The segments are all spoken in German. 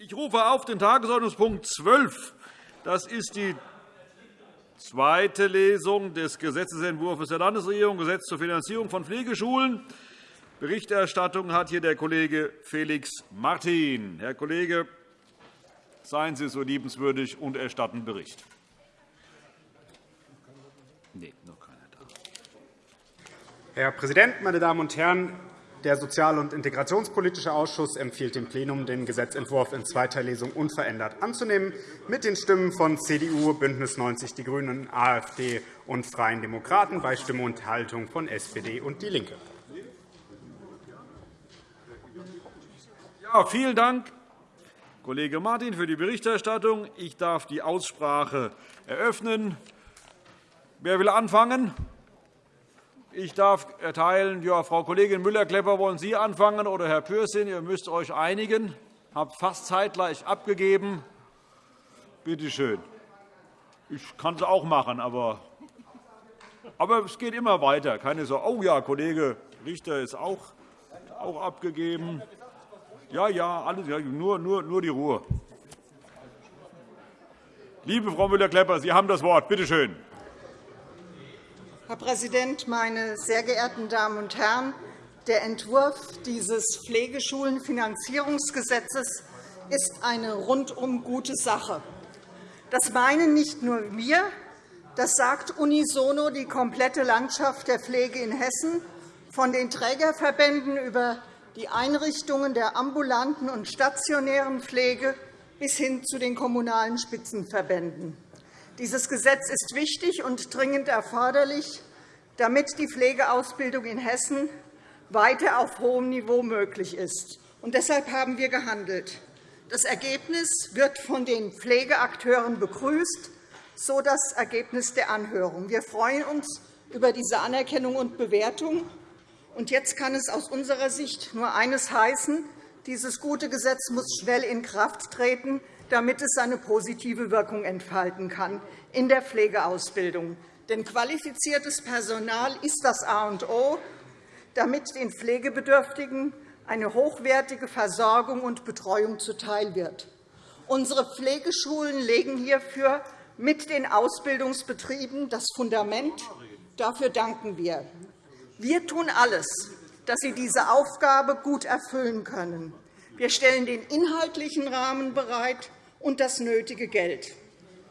Ich rufe auf den Tagesordnungspunkt 12. Das ist die zweite Lesung des Gesetzentwurfs der Landesregierung, Gesetz zur Finanzierung von Pflegeschulen. Berichterstattung hat hier der Kollege Felix Martin. Herr Kollege, seien Sie so liebenswürdig und erstatten Bericht. Nee, noch keiner da. Herr Präsident, meine Damen und Herren! Der Sozial- und Integrationspolitische Ausschuss empfiehlt dem Plenum, den Gesetzentwurf in zweiter Lesung unverändert anzunehmen, mit den Stimmen von CDU, BÜNDNIS 90 die GRÜNEN, AfD und Freien Demokraten bei Stimme und Haltung von SPD und DIE LINKE. Ja, vielen Dank, Kollege Martin, für die Berichterstattung. Ich darf die Aussprache eröffnen. Wer will anfangen? Ich darf erteilen, ja, Frau Kollegin Müller-Klepper, wollen Sie anfangen oder Herr Pürsün? Ihr müsst euch einigen. Ich habe fast zeitgleich abgegeben. Bitte schön. Ich kann es auch machen, aber, aber es geht immer weiter. Keine Sorge. Oh ja, Kollege Richter ist auch, auch abgegeben. Ja, ja, alles, nur, nur, nur die Ruhe. Liebe Frau Müller-Klepper, Sie haben das Wort. Bitte schön. Herr Präsident, meine sehr geehrten Damen und Herren! Der Entwurf dieses Pflegeschulenfinanzierungsgesetzes ist eine rundum gute Sache. Das meinen nicht nur wir, das sagt unisono die komplette Landschaft der Pflege in Hessen, von den Trägerverbänden über die Einrichtungen der ambulanten und stationären Pflege bis hin zu den kommunalen Spitzenverbänden. Dieses Gesetz ist wichtig und dringend erforderlich, damit die Pflegeausbildung in Hessen weiter auf hohem Niveau möglich ist. Und deshalb haben wir gehandelt. Das Ergebnis wird von den Pflegeakteuren begrüßt, so das Ergebnis der Anhörung. Wir freuen uns über diese Anerkennung und Bewertung. Und jetzt kann es aus unserer Sicht nur eines heißen. Dieses gute Gesetz muss schnell in Kraft treten, damit es seine positive Wirkung entfalten kann in der Pflegeausbildung. Denn qualifiziertes Personal ist das A und O, damit den Pflegebedürftigen eine hochwertige Versorgung und Betreuung zuteil wird. Unsere Pflegeschulen legen hierfür mit den Ausbildungsbetrieben das Fundament. Dafür danken wir. Wir tun alles, dass sie diese Aufgabe gut erfüllen können. Wir stellen den inhaltlichen Rahmen bereit und das nötige Geld.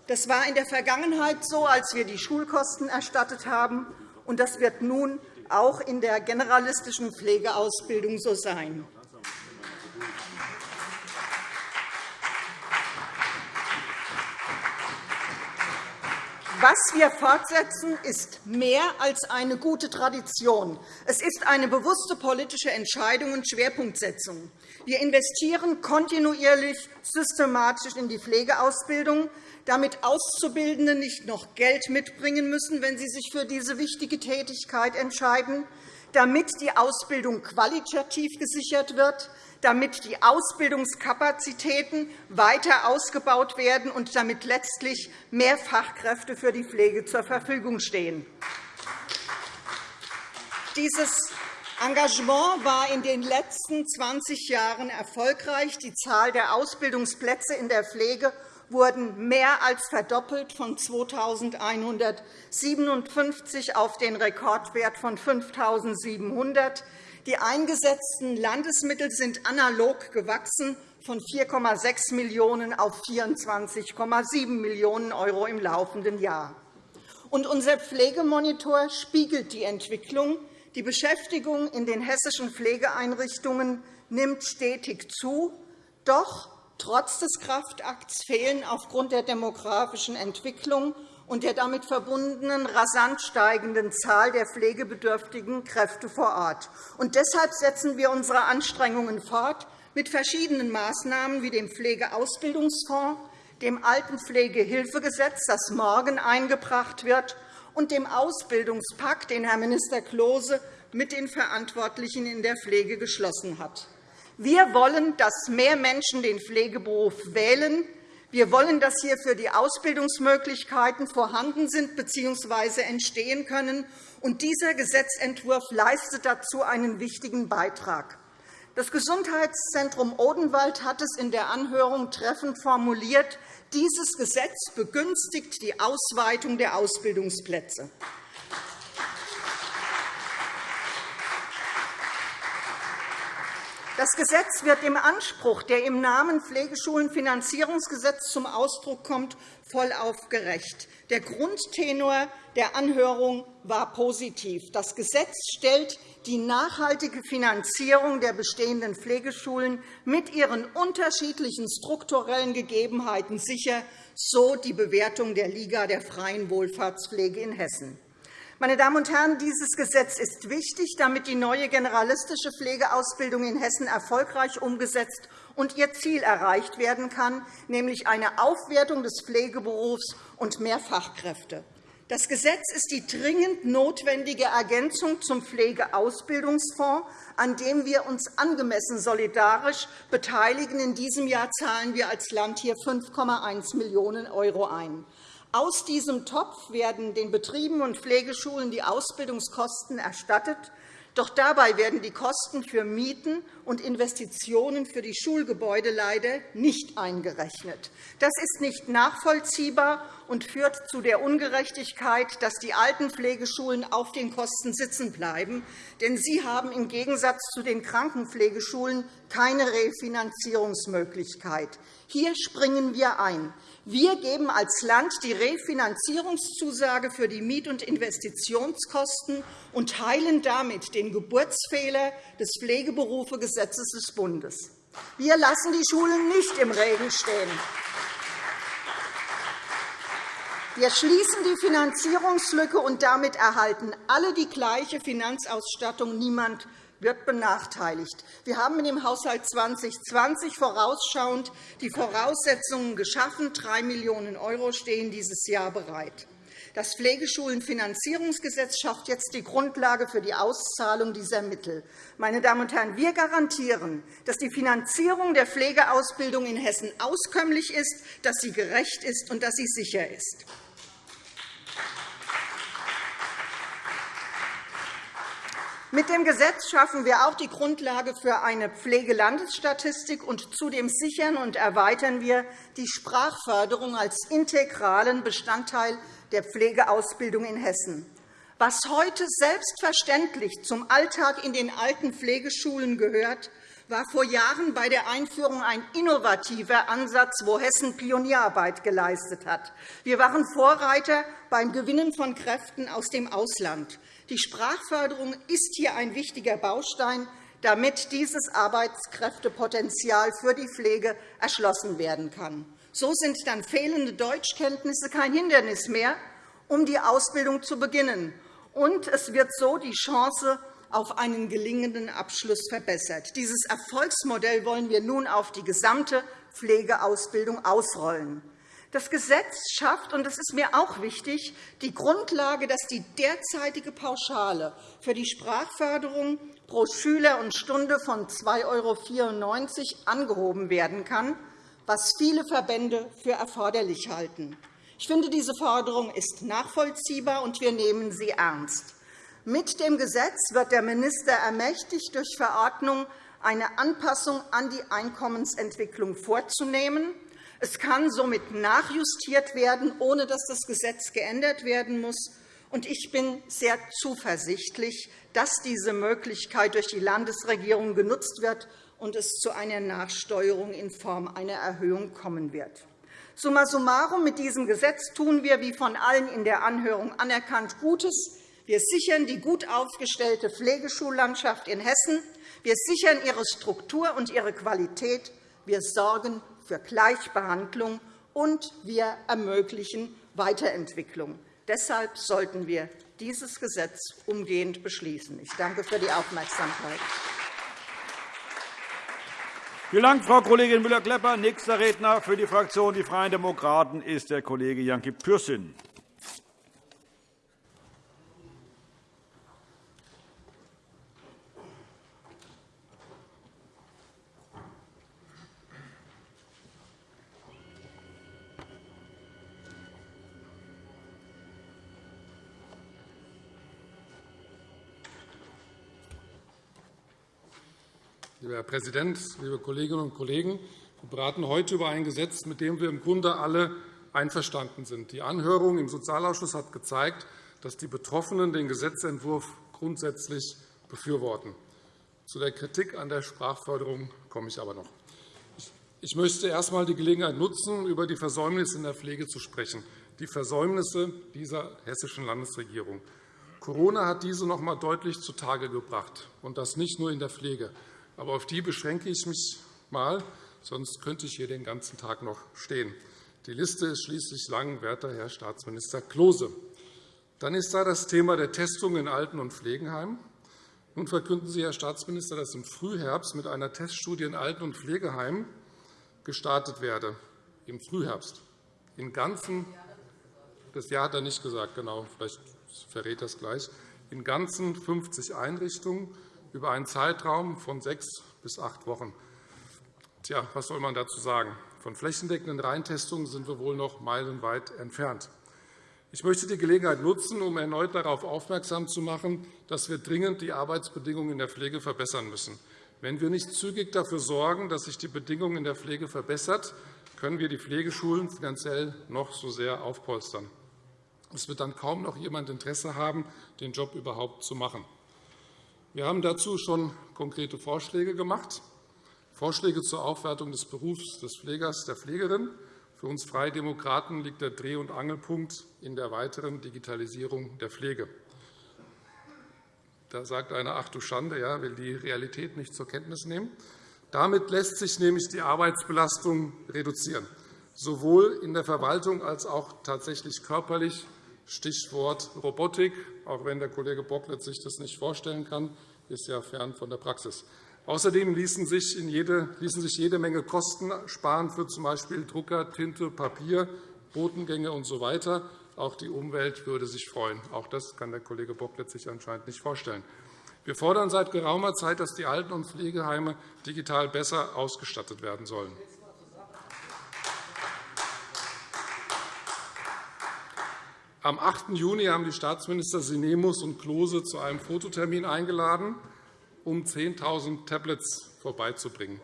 Das war in der Vergangenheit so, als wir die Schulkosten erstattet haben, und das wird nun auch in der generalistischen Pflegeausbildung so sein. Was wir fortsetzen, ist mehr als eine gute Tradition. Es ist eine bewusste politische Entscheidung und Schwerpunktsetzung. Wir investieren kontinuierlich systematisch in die Pflegeausbildung, damit Auszubildende nicht noch Geld mitbringen müssen, wenn sie sich für diese wichtige Tätigkeit entscheiden, damit die Ausbildung qualitativ gesichert wird, damit die Ausbildungskapazitäten weiter ausgebaut werden und damit letztlich mehr Fachkräfte für die Pflege zur Verfügung stehen. Dieses Engagement war in den letzten 20 Jahren erfolgreich. Die Zahl der Ausbildungsplätze in der Pflege wurden mehr als verdoppelt von 2.157 auf den Rekordwert von 5.700. Die eingesetzten Landesmittel sind analog gewachsen von 4,6 Millionen € auf 24,7 Millionen € im laufenden Jahr. unser Pflegemonitor spiegelt die Entwicklung. Die Beschäftigung in den hessischen Pflegeeinrichtungen nimmt stetig zu. Doch Trotz des Kraftakts fehlen aufgrund der demografischen Entwicklung und der damit verbundenen rasant steigenden Zahl der pflegebedürftigen Kräfte vor Ort. Und deshalb setzen wir unsere Anstrengungen fort mit verschiedenen Maßnahmen wie dem Pflegeausbildungsfonds, dem Altenpflegehilfegesetz, das morgen eingebracht wird, und dem Ausbildungspakt, den Herr Minister Klose mit den Verantwortlichen in der Pflege geschlossen hat. Wir wollen, dass mehr Menschen den Pflegeberuf wählen. Wir wollen, dass hierfür die Ausbildungsmöglichkeiten vorhanden sind bzw. entstehen können. Und dieser Gesetzentwurf leistet dazu einen wichtigen Beitrag. Das Gesundheitszentrum Odenwald hat es in der Anhörung treffend formuliert. Dieses Gesetz begünstigt die Ausweitung der Ausbildungsplätze. Das Gesetz wird dem Anspruch, der im Namen Pflegeschulenfinanzierungsgesetz zum Ausdruck kommt, vollauf gerecht. Der Grundtenor der Anhörung war positiv. Das Gesetz stellt die nachhaltige Finanzierung der bestehenden Pflegeschulen mit ihren unterschiedlichen strukturellen Gegebenheiten sicher, so die Bewertung der Liga der freien Wohlfahrtspflege in Hessen. Meine Damen und Herren, dieses Gesetz ist wichtig, damit die neue generalistische Pflegeausbildung in Hessen erfolgreich umgesetzt und ihr Ziel erreicht werden kann, nämlich eine Aufwertung des Pflegeberufs und mehr Fachkräfte. Das Gesetz ist die dringend notwendige Ergänzung zum Pflegeausbildungsfonds, an dem wir uns angemessen solidarisch beteiligen. In diesem Jahr zahlen wir als Land hier 5,1 Millionen € ein. Aus diesem Topf werden den Betrieben und Pflegeschulen die Ausbildungskosten erstattet. Doch dabei werden die Kosten für Mieten und Investitionen für die Schulgebäude leider nicht eingerechnet. Das ist nicht nachvollziehbar und führt zu der Ungerechtigkeit, dass die alten Pflegeschulen auf den Kosten sitzen bleiben. Denn sie haben im Gegensatz zu den Krankenpflegeschulen keine Refinanzierungsmöglichkeit. Hier springen wir ein. Wir geben als Land die Refinanzierungszusage für die Miet- und Investitionskosten und heilen damit den Geburtsfehler des Pflegeberufegesetzes des Bundes. Wir lassen die Schulen nicht im Regen stehen. Wir schließen die Finanzierungslücke, und damit erhalten alle die gleiche Finanzausstattung. Niemand wird benachteiligt. Wir haben im Haushalt 2020 vorausschauend die Voraussetzungen geschaffen. 3 Millionen € stehen dieses Jahr bereit. Das Pflegeschulenfinanzierungsgesetz schafft jetzt die Grundlage für die Auszahlung dieser Mittel. Meine Damen und Herren, wir garantieren, dass die Finanzierung der Pflegeausbildung in Hessen auskömmlich ist, dass sie gerecht ist und dass sie sicher ist. Mit dem Gesetz schaffen wir auch die Grundlage für eine Pflegelandesstatistik, und zudem sichern und erweitern wir die Sprachförderung als integralen Bestandteil der Pflegeausbildung in Hessen. Was heute selbstverständlich zum Alltag in den alten Pflegeschulen gehört, war vor Jahren bei der Einführung ein innovativer Ansatz, wo Hessen Pionierarbeit geleistet hat. Wir waren Vorreiter beim Gewinnen von Kräften aus dem Ausland. Die Sprachförderung ist hier ein wichtiger Baustein, damit dieses Arbeitskräftepotenzial für die Pflege erschlossen werden kann. So sind dann fehlende Deutschkenntnisse kein Hindernis mehr, um die Ausbildung zu beginnen. Und es wird so die Chance auf einen gelingenden Abschluss verbessert. Dieses Erfolgsmodell wollen wir nun auf die gesamte Pflegeausbildung ausrollen. Das Gesetz schafft, und das ist mir auch wichtig, die Grundlage, dass die derzeitige Pauschale für die Sprachförderung pro Schüler und Stunde von 2,94 € angehoben werden kann, was viele Verbände für erforderlich halten. Ich finde, diese Forderung ist nachvollziehbar, und wir nehmen sie ernst. Mit dem Gesetz wird der Minister ermächtigt, durch Verordnung eine Anpassung an die Einkommensentwicklung vorzunehmen. Es kann somit nachjustiert werden, ohne dass das Gesetz geändert werden muss. Ich bin sehr zuversichtlich, dass diese Möglichkeit durch die Landesregierung genutzt wird und es zu einer Nachsteuerung in Form einer Erhöhung kommen wird. Summa summarum, mit diesem Gesetz tun wir, wie von allen in der Anhörung anerkannt, Gutes. Wir sichern die gut aufgestellte Pflegeschullandschaft in Hessen. Wir sichern ihre Struktur und ihre Qualität. Wir sorgen für Gleichbehandlung, und wir ermöglichen Weiterentwicklung. Deshalb sollten wir dieses Gesetz umgehend beschließen. Ich danke für die Aufmerksamkeit. Vielen Dank, Frau Kollegin Müller-Klepper. Nächster Redner für die Fraktion Die Freien Demokraten ist der Kollege Janki Pürsün. Herr Präsident, liebe Kolleginnen und Kollegen! Wir beraten heute über ein Gesetz, mit dem wir im Grunde alle einverstanden sind. Die Anhörung im Sozialausschuss hat gezeigt, dass die Betroffenen den Gesetzentwurf grundsätzlich befürworten. Zu der Kritik an der Sprachförderung komme ich aber noch. Ich möchte erst einmal die Gelegenheit nutzen, über die Versäumnisse in der Pflege zu sprechen, die Versäumnisse dieser hessischen Landesregierung. Corona hat diese noch einmal deutlich zutage gebracht, und das nicht nur in der Pflege. Aber auf die beschränke ich mich einmal, sonst könnte ich hier den ganzen Tag noch stehen. Die Liste ist schließlich lang, werter Herr Staatsminister Klose. Dann ist da das Thema der Testung in Alten- und Pflegenheimen. Nun verkünden Sie, Herr Staatsminister, dass im Frühherbst mit einer Teststudie in Alten- und Pflegeheimen gestartet werde. Im Frühherbst. In ganzen, das Jahr hat er nicht gesagt, genau, vielleicht verrät das gleich. In ganzen 50 Einrichtungen über einen Zeitraum von sechs bis acht Wochen. Tja, was soll man dazu sagen? Von flächendeckenden Reintestungen sind wir wohl noch meilenweit entfernt. Ich möchte die Gelegenheit nutzen, um erneut darauf aufmerksam zu machen, dass wir dringend die Arbeitsbedingungen in der Pflege verbessern müssen. Wenn wir nicht zügig dafür sorgen, dass sich die Bedingungen in der Pflege verbessern, können wir die Pflegeschulen finanziell noch so sehr aufpolstern. Es wird dann kaum noch jemand Interesse haben, den Job überhaupt zu machen. Wir haben dazu schon konkrete Vorschläge gemacht, Vorschläge zur Aufwertung des Berufs des Pflegers, der Pflegerin. Für uns Freie Demokraten liegt der Dreh- und Angelpunkt in der weiteren Digitalisierung der Pflege. Da sagt einer, ach du Schande, ja, will die Realität nicht zur Kenntnis nehmen. Damit lässt sich nämlich die Arbeitsbelastung reduzieren, sowohl in der Verwaltung als auch tatsächlich körperlich. Stichwort Robotik, auch wenn der Kollege Bocklet sich das nicht vorstellen kann, ist ja fern von der Praxis. Außerdem ließen sich, jede, ließen sich jede Menge Kosten sparen für z. B. Drucker, Tinte, Papier, Botengänge usw. So auch die Umwelt würde sich freuen. Auch das kann der Kollege Bocklet sich anscheinend nicht vorstellen. Wir fordern seit geraumer Zeit, dass die Alten- und Pflegeheime digital besser ausgestattet werden sollen. Am 8. Juni haben die Staatsminister Sinemus und Klose zu einem Fototermin eingeladen, um 10.000 Tablets vorbeizubringen.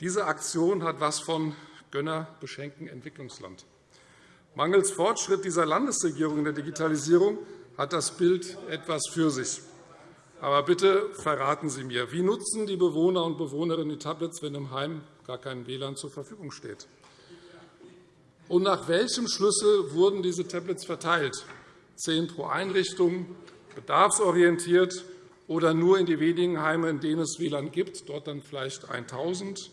Diese Aktion hat etwas von Gönner beschenken Entwicklungsland. Mangels Fortschritt dieser Landesregierung in der Digitalisierung hat das Bild etwas für sich. Aber bitte verraten Sie mir, wie nutzen die Bewohner und Bewohnerinnen die Tablets, wenn im Heim gar kein WLAN zur Verfügung steht? Und nach welchem Schlüssel wurden diese Tablets verteilt? Zehn pro Einrichtung, bedarfsorientiert oder nur in die wenigen Heime, in denen es WLAN gibt, dort dann vielleicht 1.000?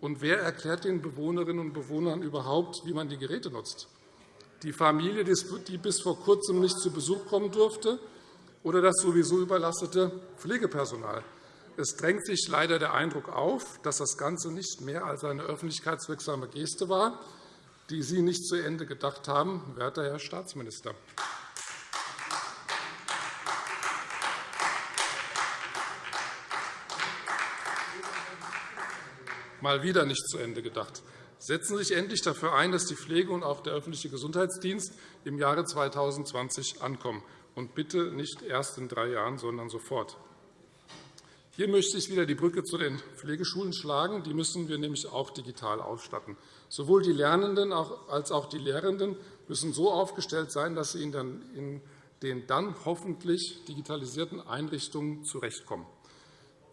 Und wer erklärt den Bewohnerinnen und Bewohnern überhaupt, wie man die Geräte nutzt? die Familie, die bis vor Kurzem nicht zu Besuch kommen durfte, oder das sowieso überlastete Pflegepersonal. Es drängt sich leider der Eindruck auf, dass das Ganze nicht mehr als eine öffentlichkeitswirksame Geste war, die Sie nicht zu Ende gedacht haben, werter Herr Staatsminister. Mal wieder nicht zu Ende gedacht. Setzen Sie sich endlich dafür ein, dass die Pflege und auch der öffentliche Gesundheitsdienst im Jahre 2020 ankommen, und bitte nicht erst in drei Jahren, sondern sofort. Hier möchte ich wieder die Brücke zu den Pflegeschulen schlagen. Die müssen wir nämlich auch digital ausstatten. Sowohl die Lernenden als auch die Lehrenden müssen so aufgestellt sein, dass sie in den dann hoffentlich digitalisierten Einrichtungen zurechtkommen.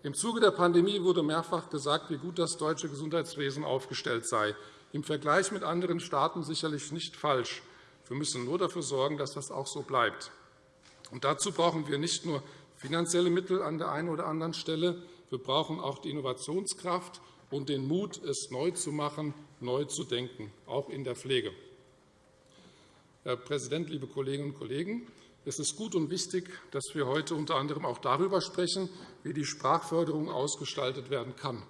Im Zuge der Pandemie wurde mehrfach gesagt, wie gut das deutsche Gesundheitswesen aufgestellt sei. Im Vergleich mit anderen Staaten sicherlich nicht falsch. Wir müssen nur dafür sorgen, dass das auch so bleibt. Und dazu brauchen wir nicht nur finanzielle Mittel an der einen oder anderen Stelle. Wir brauchen auch die Innovationskraft und den Mut, es neu zu machen, neu zu denken, auch in der Pflege. Herr Präsident, liebe Kolleginnen und Kollegen! Es ist gut und wichtig, dass wir heute unter anderem auch darüber sprechen, wie die Sprachförderung ausgestaltet werden kann.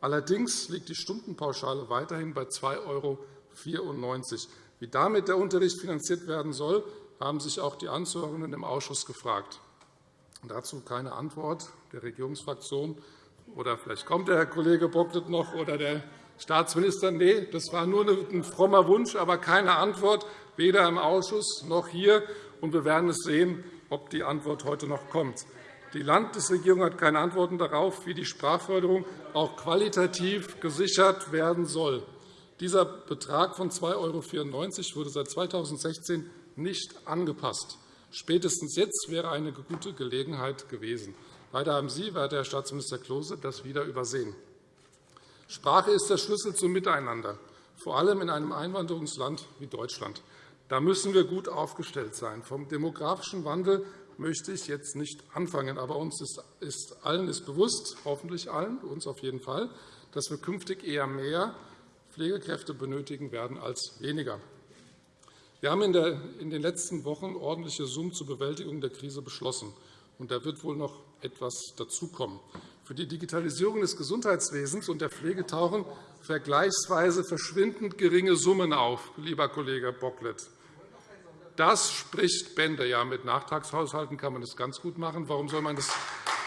Allerdings liegt die Stundenpauschale weiterhin bei 2,94 €. Wie damit der Unterricht finanziert werden soll, haben sich auch die Anzuhörenden im Ausschuss gefragt. Dazu keine Antwort der Regierungsfraktion. Oder vielleicht kommt der Herr Kollege Bocklet noch oder der Staatsminister. Nein, das war nur ein frommer Wunsch, aber keine Antwort, weder im Ausschuss noch hier und wir werden es sehen, ob die Antwort heute noch kommt. Die Landesregierung hat keine Antworten darauf, wie die Sprachförderung auch qualitativ gesichert werden soll. Dieser Betrag von 2,94 € wurde seit 2016 nicht angepasst. Spätestens jetzt wäre eine gute Gelegenheit gewesen. Leider haben Sie, werter Herr Staatsminister Klose, das wieder übersehen. Sprache ist der Schlüssel zum Miteinander, vor allem in einem Einwanderungsland wie Deutschland. Da müssen wir gut aufgestellt sein. Vom demografischen Wandel möchte ich jetzt nicht anfangen. Aber uns ist allen ist bewusst, hoffentlich allen, uns auf jeden Fall, dass wir künftig eher mehr Pflegekräfte benötigen werden als weniger. Wir haben in den letzten Wochen ordentliche Summen zur Bewältigung der Krise beschlossen. Und da wird wohl noch etwas dazukommen. Für die Digitalisierung des Gesundheitswesens und der Pflege tauchen vergleichsweise verschwindend geringe Summen auf, lieber Kollege Bocklet. Das spricht Bände. Ja, mit Nachtragshaushalten kann man das ganz gut machen. Warum soll man das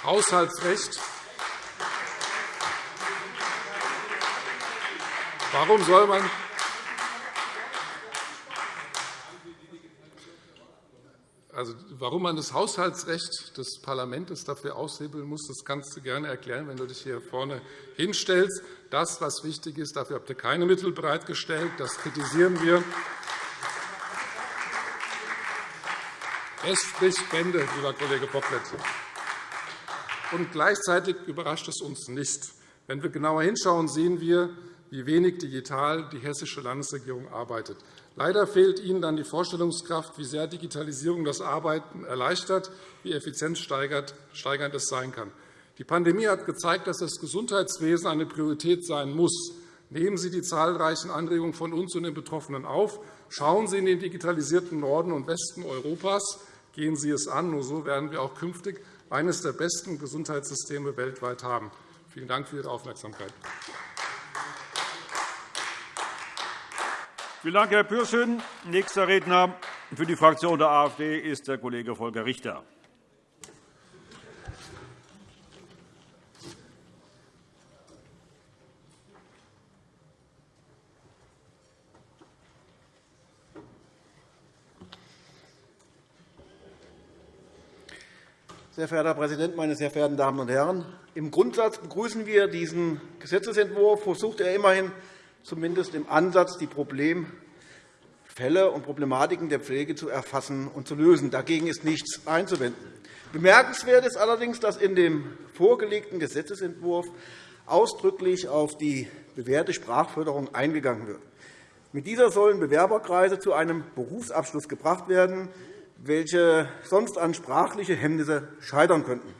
Haushaltsrecht Warum soll man Also, warum man das Haushaltsrecht des Parlaments dafür aushebeln muss, das kannst du gerne erklären, wenn du dich hier vorne hinstellst. Das, was wichtig ist, dafür habt ihr keine Mittel bereitgestellt. Das kritisieren wir. Es spricht Bände, lieber Kollege Bocklet. Und gleichzeitig überrascht es uns nicht. Wenn wir genauer hinschauen, sehen wir, wie wenig digital die hessische Landesregierung arbeitet. Leider fehlt Ihnen dann die Vorstellungskraft, wie sehr Digitalisierung das Arbeiten erleichtert, wie effizienzsteigernd es sein kann. Die Pandemie hat gezeigt, dass das Gesundheitswesen eine Priorität sein muss. Nehmen Sie die zahlreichen Anregungen von uns und den Betroffenen auf. Schauen Sie in den digitalisierten Norden und Westen Europas. Gehen Sie es an. Nur so werden wir auch künftig eines der besten Gesundheitssysteme weltweit haben. Vielen Dank für Ihre Aufmerksamkeit. Vielen Dank, Herr Pürsün. Nächster Redner für die Fraktion der AfD ist der Kollege Volker Richter. Sehr verehrter Herr Präsident, meine sehr verehrten Damen und Herren! Im Grundsatz begrüßen wir diesen Gesetzentwurf. Versucht er immerhin zumindest im Ansatz, die Problemfälle und Problematiken der Pflege zu erfassen und zu lösen. Dagegen ist nichts einzuwenden. Bemerkenswert ist allerdings, dass in dem vorgelegten Gesetzentwurf ausdrücklich auf die bewährte Sprachförderung eingegangen wird. Mit dieser sollen Bewerberkreise zu einem Berufsabschluss gebracht werden, welche sonst an sprachliche Hemmnisse scheitern könnten.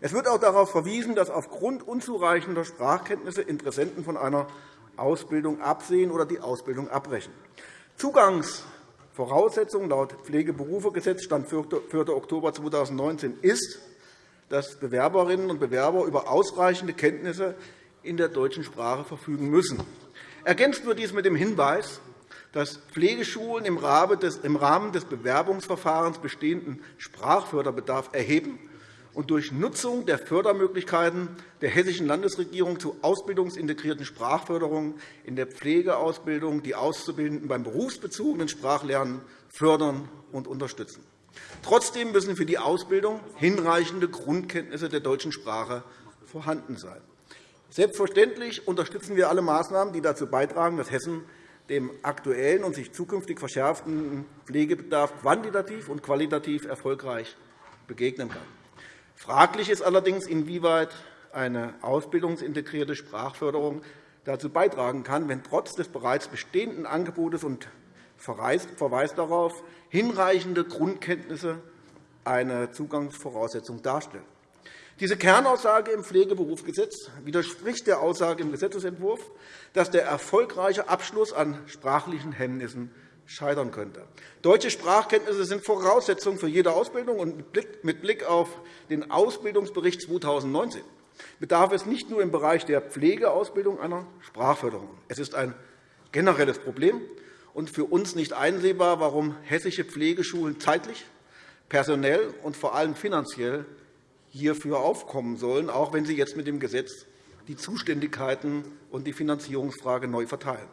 Es wird auch darauf verwiesen, dass aufgrund unzureichender Sprachkenntnisse Interessenten von einer Ausbildung absehen oder die Ausbildung abbrechen. Zugangsvoraussetzung laut Pflegeberufegesetz Stand 4. Oktober 2019 ist, dass Bewerberinnen und Bewerber über ausreichende Kenntnisse in der deutschen Sprache verfügen müssen. Ergänzt wird dies mit dem Hinweis, dass Pflegeschulen im Rahmen des Bewerbungsverfahrens bestehenden Sprachförderbedarf erheben und durch Nutzung der Fördermöglichkeiten der Hessischen Landesregierung zur ausbildungsintegrierten Sprachförderung in der Pflegeausbildung die Auszubildenden beim berufsbezogenen Sprachlernen fördern und unterstützen. Trotzdem müssen für die Ausbildung hinreichende Grundkenntnisse der deutschen Sprache vorhanden sein. Selbstverständlich unterstützen wir alle Maßnahmen, die dazu beitragen, dass Hessen dem aktuellen und sich zukünftig verschärfenden Pflegebedarf quantitativ und qualitativ erfolgreich begegnen kann. Fraglich ist allerdings, inwieweit eine ausbildungsintegrierte Sprachförderung dazu beitragen kann, wenn trotz des bereits bestehenden Angebotes und Verweis darauf hinreichende Grundkenntnisse eine Zugangsvoraussetzung darstellen. Diese Kernaussage im Pflegeberufsgesetz widerspricht der Aussage im Gesetzentwurf, dass der erfolgreiche Abschluss an sprachlichen Hemmnissen scheitern könnte. Deutsche Sprachkenntnisse sind Voraussetzung für jede Ausbildung. und Mit Blick auf den Ausbildungsbericht 2019 bedarf es nicht nur im Bereich der Pflegeausbildung einer Sprachförderung. Es ist ein generelles Problem und für uns nicht einsehbar, warum hessische Pflegeschulen zeitlich, personell und vor allem finanziell hierfür aufkommen sollen, auch wenn Sie jetzt mit dem Gesetz die Zuständigkeiten und die Finanzierungsfrage neu verteilen.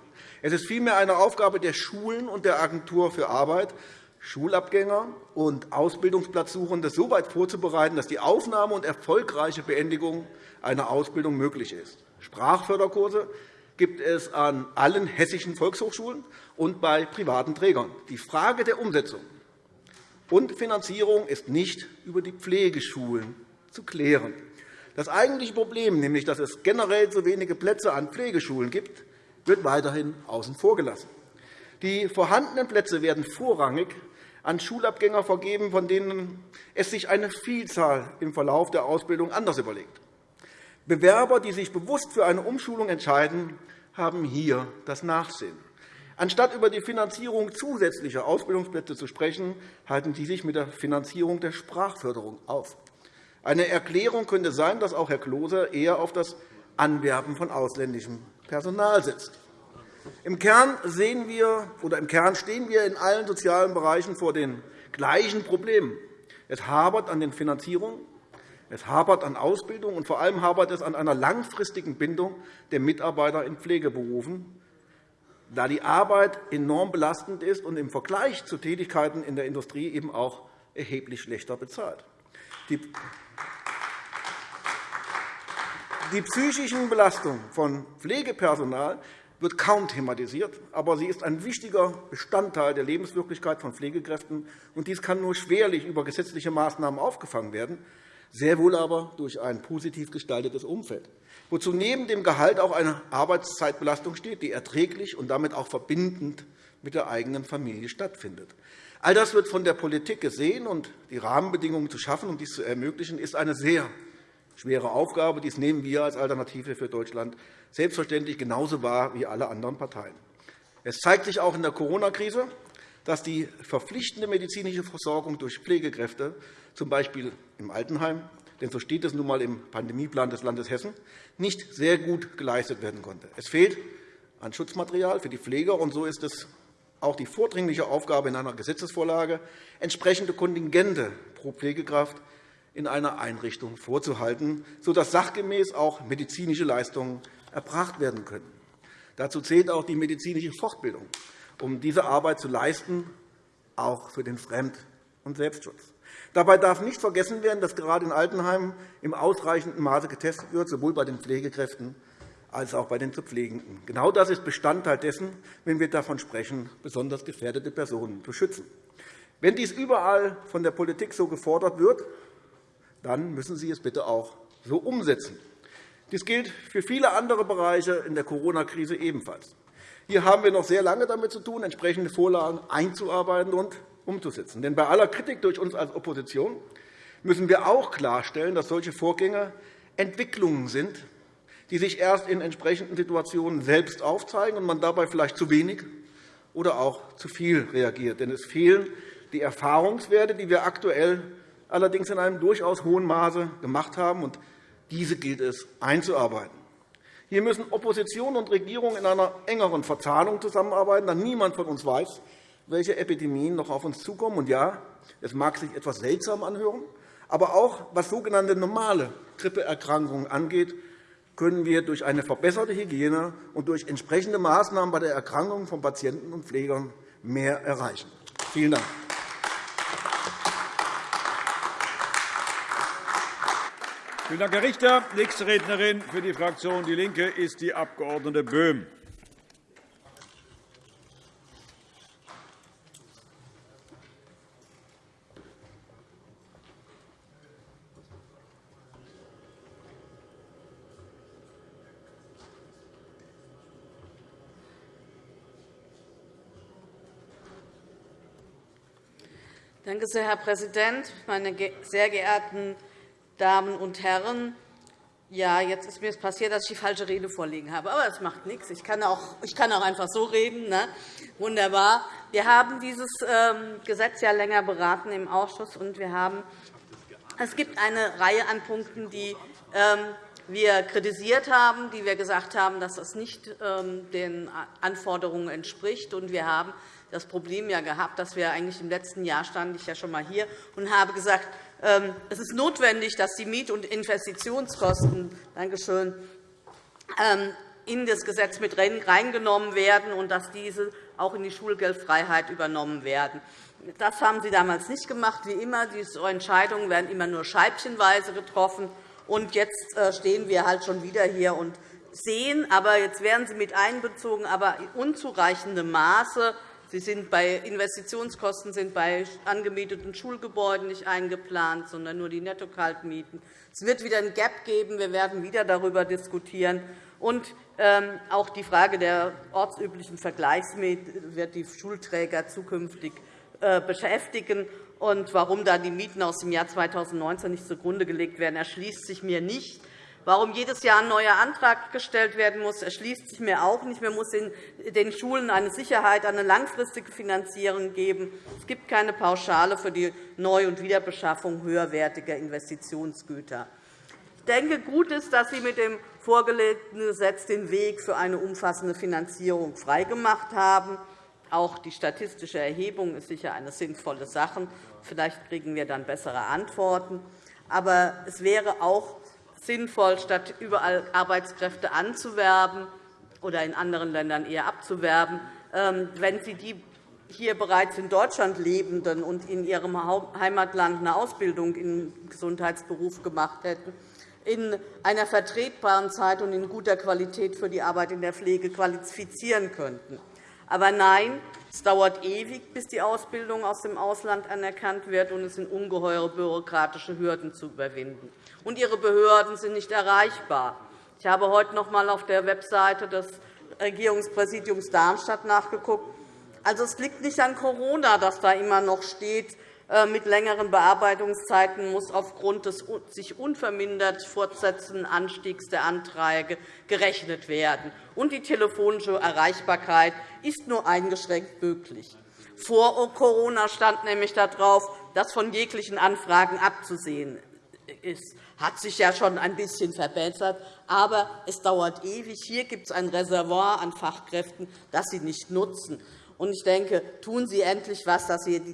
Es ist vielmehr eine Aufgabe der Schulen und der Agentur für Arbeit, Schulabgänger und Ausbildungsplatzsuchende so weit vorzubereiten, dass die Aufnahme und erfolgreiche Beendigung einer Ausbildung möglich ist. Sprachförderkurse gibt es an allen hessischen Volkshochschulen und bei privaten Trägern. Die Frage der Umsetzung und Finanzierung ist nicht über die Pflegeschulen zu klären. Das eigentliche Problem, nämlich dass es generell zu wenige Plätze an Pflegeschulen gibt, wird weiterhin außen vor gelassen. Die vorhandenen Plätze werden vorrangig an Schulabgänger vergeben, von denen es sich eine Vielzahl im Verlauf der Ausbildung anders überlegt. Bewerber, die sich bewusst für eine Umschulung entscheiden, haben hier das Nachsehen. Anstatt über die Finanzierung zusätzlicher Ausbildungsplätze zu sprechen, halten Sie sich mit der Finanzierung der Sprachförderung auf. Eine Erklärung könnte sein, dass auch Herr Klose eher auf das Anwerben von ausländischem Personal setzt. Im Kern, sehen wir, oder Im Kern stehen wir in allen sozialen Bereichen vor den gleichen Problemen. Es hapert an den Finanzierungen, es hapert an Ausbildung, und vor allem hapert es an einer langfristigen Bindung der Mitarbeiter in Pflegeberufen, da die Arbeit enorm belastend ist und im Vergleich zu Tätigkeiten in der Industrie eben auch erheblich schlechter bezahlt. Die psychischen Belastungen von Pflegepersonal wird kaum thematisiert, aber sie ist ein wichtiger Bestandteil der Lebenswirklichkeit von Pflegekräften. und Dies kann nur schwerlich über gesetzliche Maßnahmen aufgefangen werden sehr wohl aber durch ein positiv gestaltetes Umfeld, wozu neben dem Gehalt auch eine Arbeitszeitbelastung steht, die erträglich und damit auch verbindend mit der eigenen Familie stattfindet. All das wird von der Politik gesehen, und die Rahmenbedingungen zu schaffen, um dies zu ermöglichen, ist eine sehr schwere Aufgabe. Dies nehmen wir als Alternative für Deutschland selbstverständlich genauso wahr wie alle anderen Parteien. Es zeigt sich auch in der Corona-Krise, dass die verpflichtende medizinische Versorgung durch Pflegekräfte z. B. im Altenheim, denn so steht es nun einmal im Pandemieplan des Landes Hessen, nicht sehr gut geleistet werden konnte. Es fehlt an Schutzmaterial für die Pfleger, und so ist es auch die vordringliche Aufgabe in einer Gesetzesvorlage, entsprechende Kontingente pro Pflegekraft in einer Einrichtung vorzuhalten, sodass sachgemäß auch medizinische Leistungen erbracht werden können. Dazu zählt auch die medizinische Fortbildung, um diese Arbeit zu leisten, auch für den Fremd- und Selbstschutz. Dabei darf nicht vergessen werden, dass gerade in Altenheimen im ausreichenden Maße getestet wird, sowohl bei den Pflegekräften als auch bei den zu Pflegenden. Genau das ist Bestandteil dessen, wenn wir davon sprechen, besonders gefährdete Personen zu schützen. Wenn dies überall von der Politik so gefordert wird, dann müssen Sie es bitte auch so umsetzen. Dies gilt für viele andere Bereiche in der Corona-Krise ebenfalls. Hier haben wir noch sehr lange damit zu tun, entsprechende Vorlagen einzuarbeiten und umzusetzen. Denn bei aller Kritik durch uns als Opposition müssen wir auch klarstellen, dass solche Vorgänge Entwicklungen sind, die sich erst in entsprechenden Situationen selbst aufzeigen und man dabei vielleicht zu wenig oder auch zu viel reagiert. Denn es fehlen die Erfahrungswerte, die wir aktuell allerdings in einem durchaus hohen Maße gemacht haben. und Diese gilt es einzuarbeiten. Hier müssen Opposition und Regierung in einer engeren Verzahnung zusammenarbeiten, da niemand von uns weiß, welche Epidemien noch auf uns zukommen. Und ja, es mag sich etwas seltsam anhören, aber auch was sogenannte normale Grippeerkrankungen angeht, können wir durch eine verbesserte Hygiene und durch entsprechende Maßnahmen bei der Erkrankung von Patienten und Pflegern mehr erreichen. Vielen Dank. Vielen Dank, Herr Richter. Nächste Rednerin für die Fraktion DIE LINKE ist die Abg. Böhm. Danke sehr, Herr Präsident, meine sehr geehrten Damen und Herren! Ja, jetzt ist mir passiert, dass ich die falsche Rede vorliegen habe. Aber das macht nichts. Ich kann auch, ich kann auch einfach so reden. Ne? Wunderbar. Wir haben dieses ähm, Gesetz ja länger beraten im Ausschuss, und wir haben, es gibt eine Reihe an Punkten, die ähm, wir kritisiert haben, die wir gesagt haben, dass das nicht ähm, den Anforderungen entspricht. Und wir haben das Problem ja gehabt, dass wir eigentlich im letzten Jahr stand ich ja schon einmal hier und habe gesagt, ähm, es ist notwendig, dass die Miet- und Investitionskosten Dankeschön, ähm, in das Gesetz mit reingenommen werden und dass diese auch in die Schulgeldfreiheit übernommen werden. Das haben Sie damals nicht gemacht. Wie immer, diese Entscheidungen werden immer nur scheibchenweise getroffen. Und jetzt äh, stehen wir halt schon wieder hier und sehen, aber jetzt werden sie mit einbezogen, aber in unzureichendem Maße. Sie sind bei Investitionskosten sind bei angemieteten Schulgebäuden nicht eingeplant, sondern nur die Netto-Kaltmieten. Es wird wieder ein Gap geben. Wir werden wieder darüber diskutieren. Und ähm, auch die Frage der ortsüblichen Vergleichsmiete wird die Schulträger zukünftig äh, beschäftigen. Und warum da die Mieten aus dem Jahr 2019 nicht zugrunde gelegt werden, erschließt sich mir nicht. Warum jedes Jahr ein neuer Antrag gestellt werden muss, erschließt sich mir auch nicht. Man muss den Schulen eine Sicherheit, eine langfristige Finanzierung geben. Es gibt keine Pauschale für die Neu- und Wiederbeschaffung höherwertiger Investitionsgüter. Ich denke, gut ist, dass Sie mit dem vorgelegten Gesetz den Weg für eine umfassende Finanzierung freigemacht haben. Auch die statistische Erhebung ist sicher eine sinnvolle Sache. Vielleicht kriegen wir dann bessere Antworten. Aber es wäre auch sinnvoll, statt überall Arbeitskräfte anzuwerben oder in anderen Ländern eher abzuwerben, ähm, wenn Sie die hier bereits in Deutschland Lebenden und in ihrem Heimatland eine Ausbildung im Gesundheitsberuf gemacht hätten, in einer vertretbaren Zeit und in guter Qualität für die Arbeit in der Pflege qualifizieren könnten. Aber nein, es dauert ewig, bis die Ausbildung aus dem Ausland anerkannt wird, und es sind ungeheure bürokratische Hürden zu überwinden und ihre Behörden sind nicht erreichbar. Ich habe heute noch einmal auf der Webseite des Regierungspräsidiums Darmstadt nachgeguckt. Also, es liegt nicht an Corona, dass da immer noch steht, mit längeren Bearbeitungszeiten muss aufgrund des sich unvermindert fortsetzenden Anstiegs der Anträge gerechnet werden. Und die telefonische Erreichbarkeit ist nur eingeschränkt möglich. Vor Corona stand nämlich darauf, dass von jeglichen Anfragen abzusehen ist hat sich ja schon ein bisschen verbessert, aber es dauert ewig. Hier gibt es ein Reservoir an Fachkräften, das Sie nicht nutzen. Ich denke, tun Sie endlich etwas,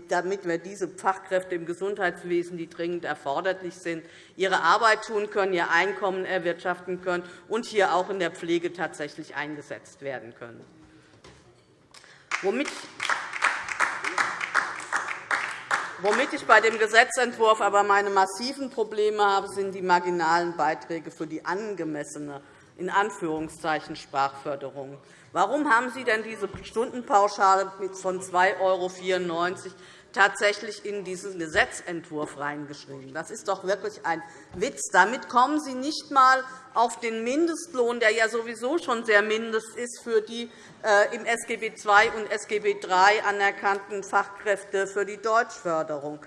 damit wir diese Fachkräfte im Gesundheitswesen, die dringend erforderlich sind, ihre Arbeit tun können, ihr Einkommen erwirtschaften können und hier auch in der Pflege tatsächlich eingesetzt werden können. Womit Womit ich bei dem Gesetzentwurf aber meine massiven Probleme habe, sind die marginalen Beiträge für die angemessene in Anführungszeichen Sprachförderung. Warum haben Sie denn diese Stundenpauschale von 2,94 € tatsächlich in diesen Gesetzentwurf reingeschrieben. Das ist doch wirklich ein Witz. Damit kommen Sie nicht einmal auf den Mindestlohn, der ja sowieso schon sehr mindest ist für die äh, im SGB II und SGB III anerkannten Fachkräfte für die Deutschförderung.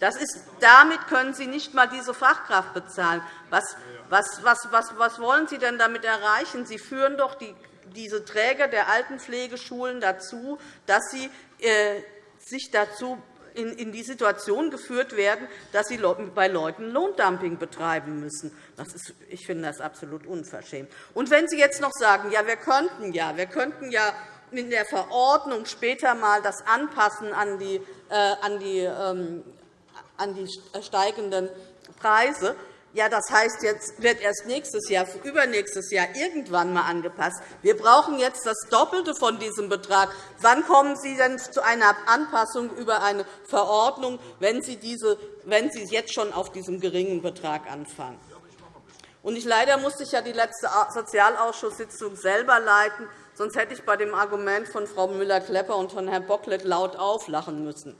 Das ist, damit können Sie nicht einmal diese Fachkraft bezahlen. Was, was, was, was, wollen Sie denn damit erreichen? Sie führen doch die, diese Träger der Altenpflegeschulen dazu, dass sie äh, sich dazu in die Situation geführt werden, dass sie bei Leuten Lohndumping betreiben müssen. Das ist, ich finde das absolut unverschämt. Und wenn Sie jetzt noch sagen, ja, wir könnten ja, wir könnten ja in der Verordnung später einmal das anpassen an die, äh, an die, ähm, an die steigenden Preise, ja, das heißt, jetzt wird erst nächstes Jahr, übernächstes Jahr irgendwann einmal angepasst. Wir brauchen jetzt das Doppelte von diesem Betrag. Wann kommen Sie denn zu einer Anpassung über eine Verordnung, wenn Sie, diese, wenn Sie jetzt schon auf diesem geringen Betrag anfangen? Und ich, leider musste ich ja die letzte Sozialausschusssitzung selber leiten. Sonst hätte ich bei dem Argument von Frau Müller-Klepper und von Herrn Bocklet laut auflachen müssen.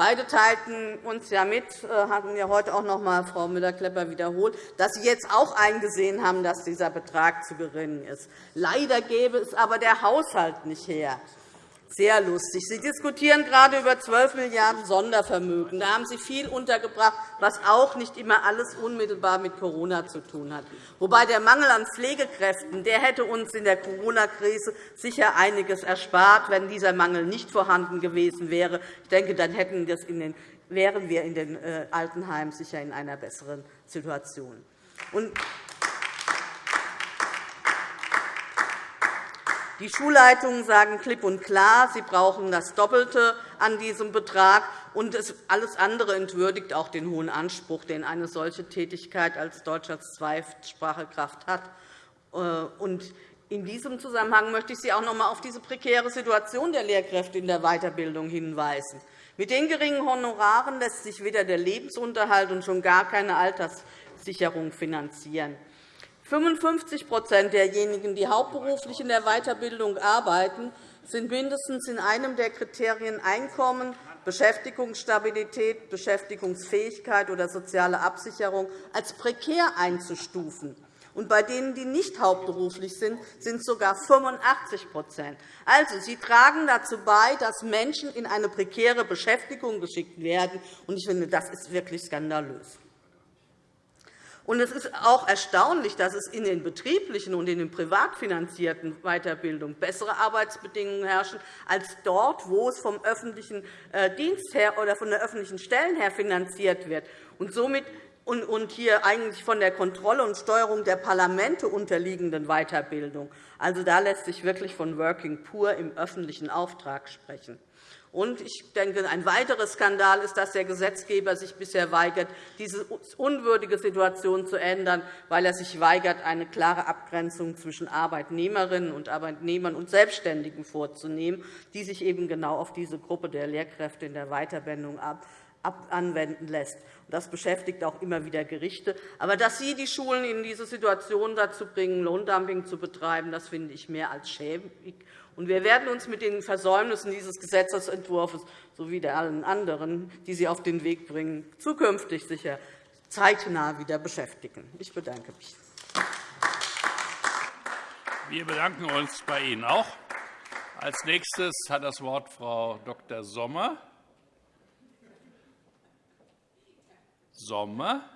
Beide teilten uns ja mit, äh, hatten ja heute auch noch einmal Frau Müller-Klepper wiederholt, dass sie jetzt auch eingesehen haben, dass dieser Betrag zu gering ist. Leider gäbe es aber der Haushalt nicht her. Sehr lustig. Sie diskutieren gerade über 12 Milliarden € Sondervermögen. Da haben Sie viel untergebracht, was auch nicht immer alles unmittelbar mit Corona zu tun hat. Wobei der Mangel an Pflegekräften der hätte uns in der Corona-Krise sicher einiges erspart, wenn dieser Mangel nicht vorhanden gewesen wäre. Ich denke, dann hätten das in den, wären wir in den äh, Altenheimen sicher in einer besseren Situation. Die Schulleitungen sagen klipp und klar, sie brauchen das Doppelte an diesem Betrag. Und alles andere entwürdigt auch den hohen Anspruch, den eine solche Tätigkeit als deutscher Zweitsprachekraft hat. Äh, In diesem Zusammenhang möchte ich Sie auch noch einmal auf diese prekäre Situation der Lehrkräfte in der Weiterbildung hinweisen. Mit den geringen Honoraren lässt sich weder der Lebensunterhalt und schon gar keine Alterssicherung finanzieren. 55% derjenigen, die hauptberuflich in der Weiterbildung arbeiten, sind mindestens in einem der Kriterien Einkommen, Beschäftigungsstabilität, Beschäftigungsfähigkeit oder soziale Absicherung als prekär einzustufen und bei denen, die nicht hauptberuflich sind, sind sogar 85% Also, Sie tragen dazu bei, dass Menschen in eine prekäre Beschäftigung geschickt werden. Ich finde, das ist wirklich skandalös. Es ist auch erstaunlich, dass es in den betrieblichen und in den privat finanzierten Weiterbildungen bessere Arbeitsbedingungen herrschen als dort, wo es vom öffentlichen äh, Dienst her oder von der öffentlichen Stellen her finanziert wird. Und somit und hier eigentlich von der Kontrolle und Steuerung der Parlamente unterliegenden Weiterbildung. Also, da lässt sich wirklich von Working Poor im öffentlichen Auftrag sprechen. Und ich denke, ein weiterer Skandal ist, dass der Gesetzgeber sich bisher weigert, diese unwürdige Situation zu ändern, weil er sich weigert, eine klare Abgrenzung zwischen Arbeitnehmerinnen und Arbeitnehmern und Selbstständigen vorzunehmen, die sich eben genau auf diese Gruppe der Lehrkräfte in der Weiterbildung anwenden lässt. Das beschäftigt auch immer wieder Gerichte. Aber dass Sie die Schulen in diese Situation dazu bringen, Lohndumping zu betreiben, das finde ich mehr als schäbig. Wir werden uns mit den Versäumnissen dieses Gesetzentwurfs sowie der allen anderen, die Sie auf den Weg bringen, zukünftig sicher zeitnah wieder beschäftigen. Ich bedanke mich. Wir bedanken uns bei Ihnen auch. Als nächstes hat das Wort Frau Dr. Sommer. Sommer.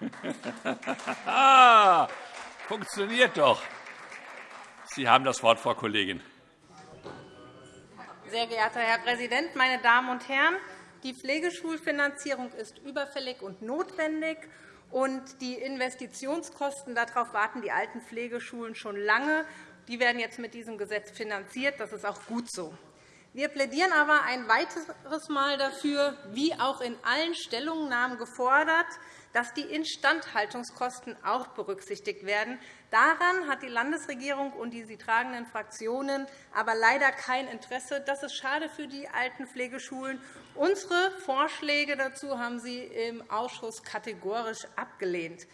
Funktioniert doch. Sie haben das Wort, Frau Kollegin. Sehr geehrter Herr Präsident, meine Damen und Herren! Die Pflegeschulfinanzierung ist überfällig und notwendig. und Die Investitionskosten darauf warten die alten Pflegeschulen schon lange. Die werden jetzt mit diesem Gesetz finanziert. Das ist auch gut so. Wir plädieren aber ein weiteres Mal dafür, wie auch in allen Stellungnahmen gefordert, dass die Instandhaltungskosten auch berücksichtigt werden. Daran hat die Landesregierung und die sie tragenden Fraktionen aber leider kein Interesse. Das ist schade für die alten Pflegeschulen. Unsere Vorschläge dazu haben Sie im Ausschuss kategorisch abgelehnt.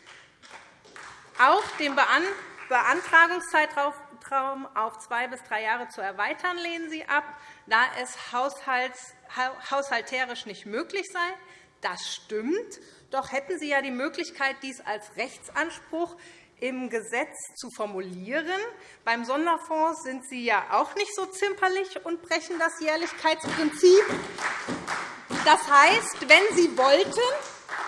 Auch den Beantragungszeitraum auf zwei bis drei Jahre zu erweitern, lehnen Sie ab, da es haushalterisch nicht möglich sei. Das stimmt. Doch hätten Sie ja die Möglichkeit, dies als Rechtsanspruch im Gesetz zu formulieren. Beim Sonderfonds sind Sie ja auch nicht so zimperlich und brechen das Jährlichkeitsprinzip. Das heißt, wenn Sie wollten,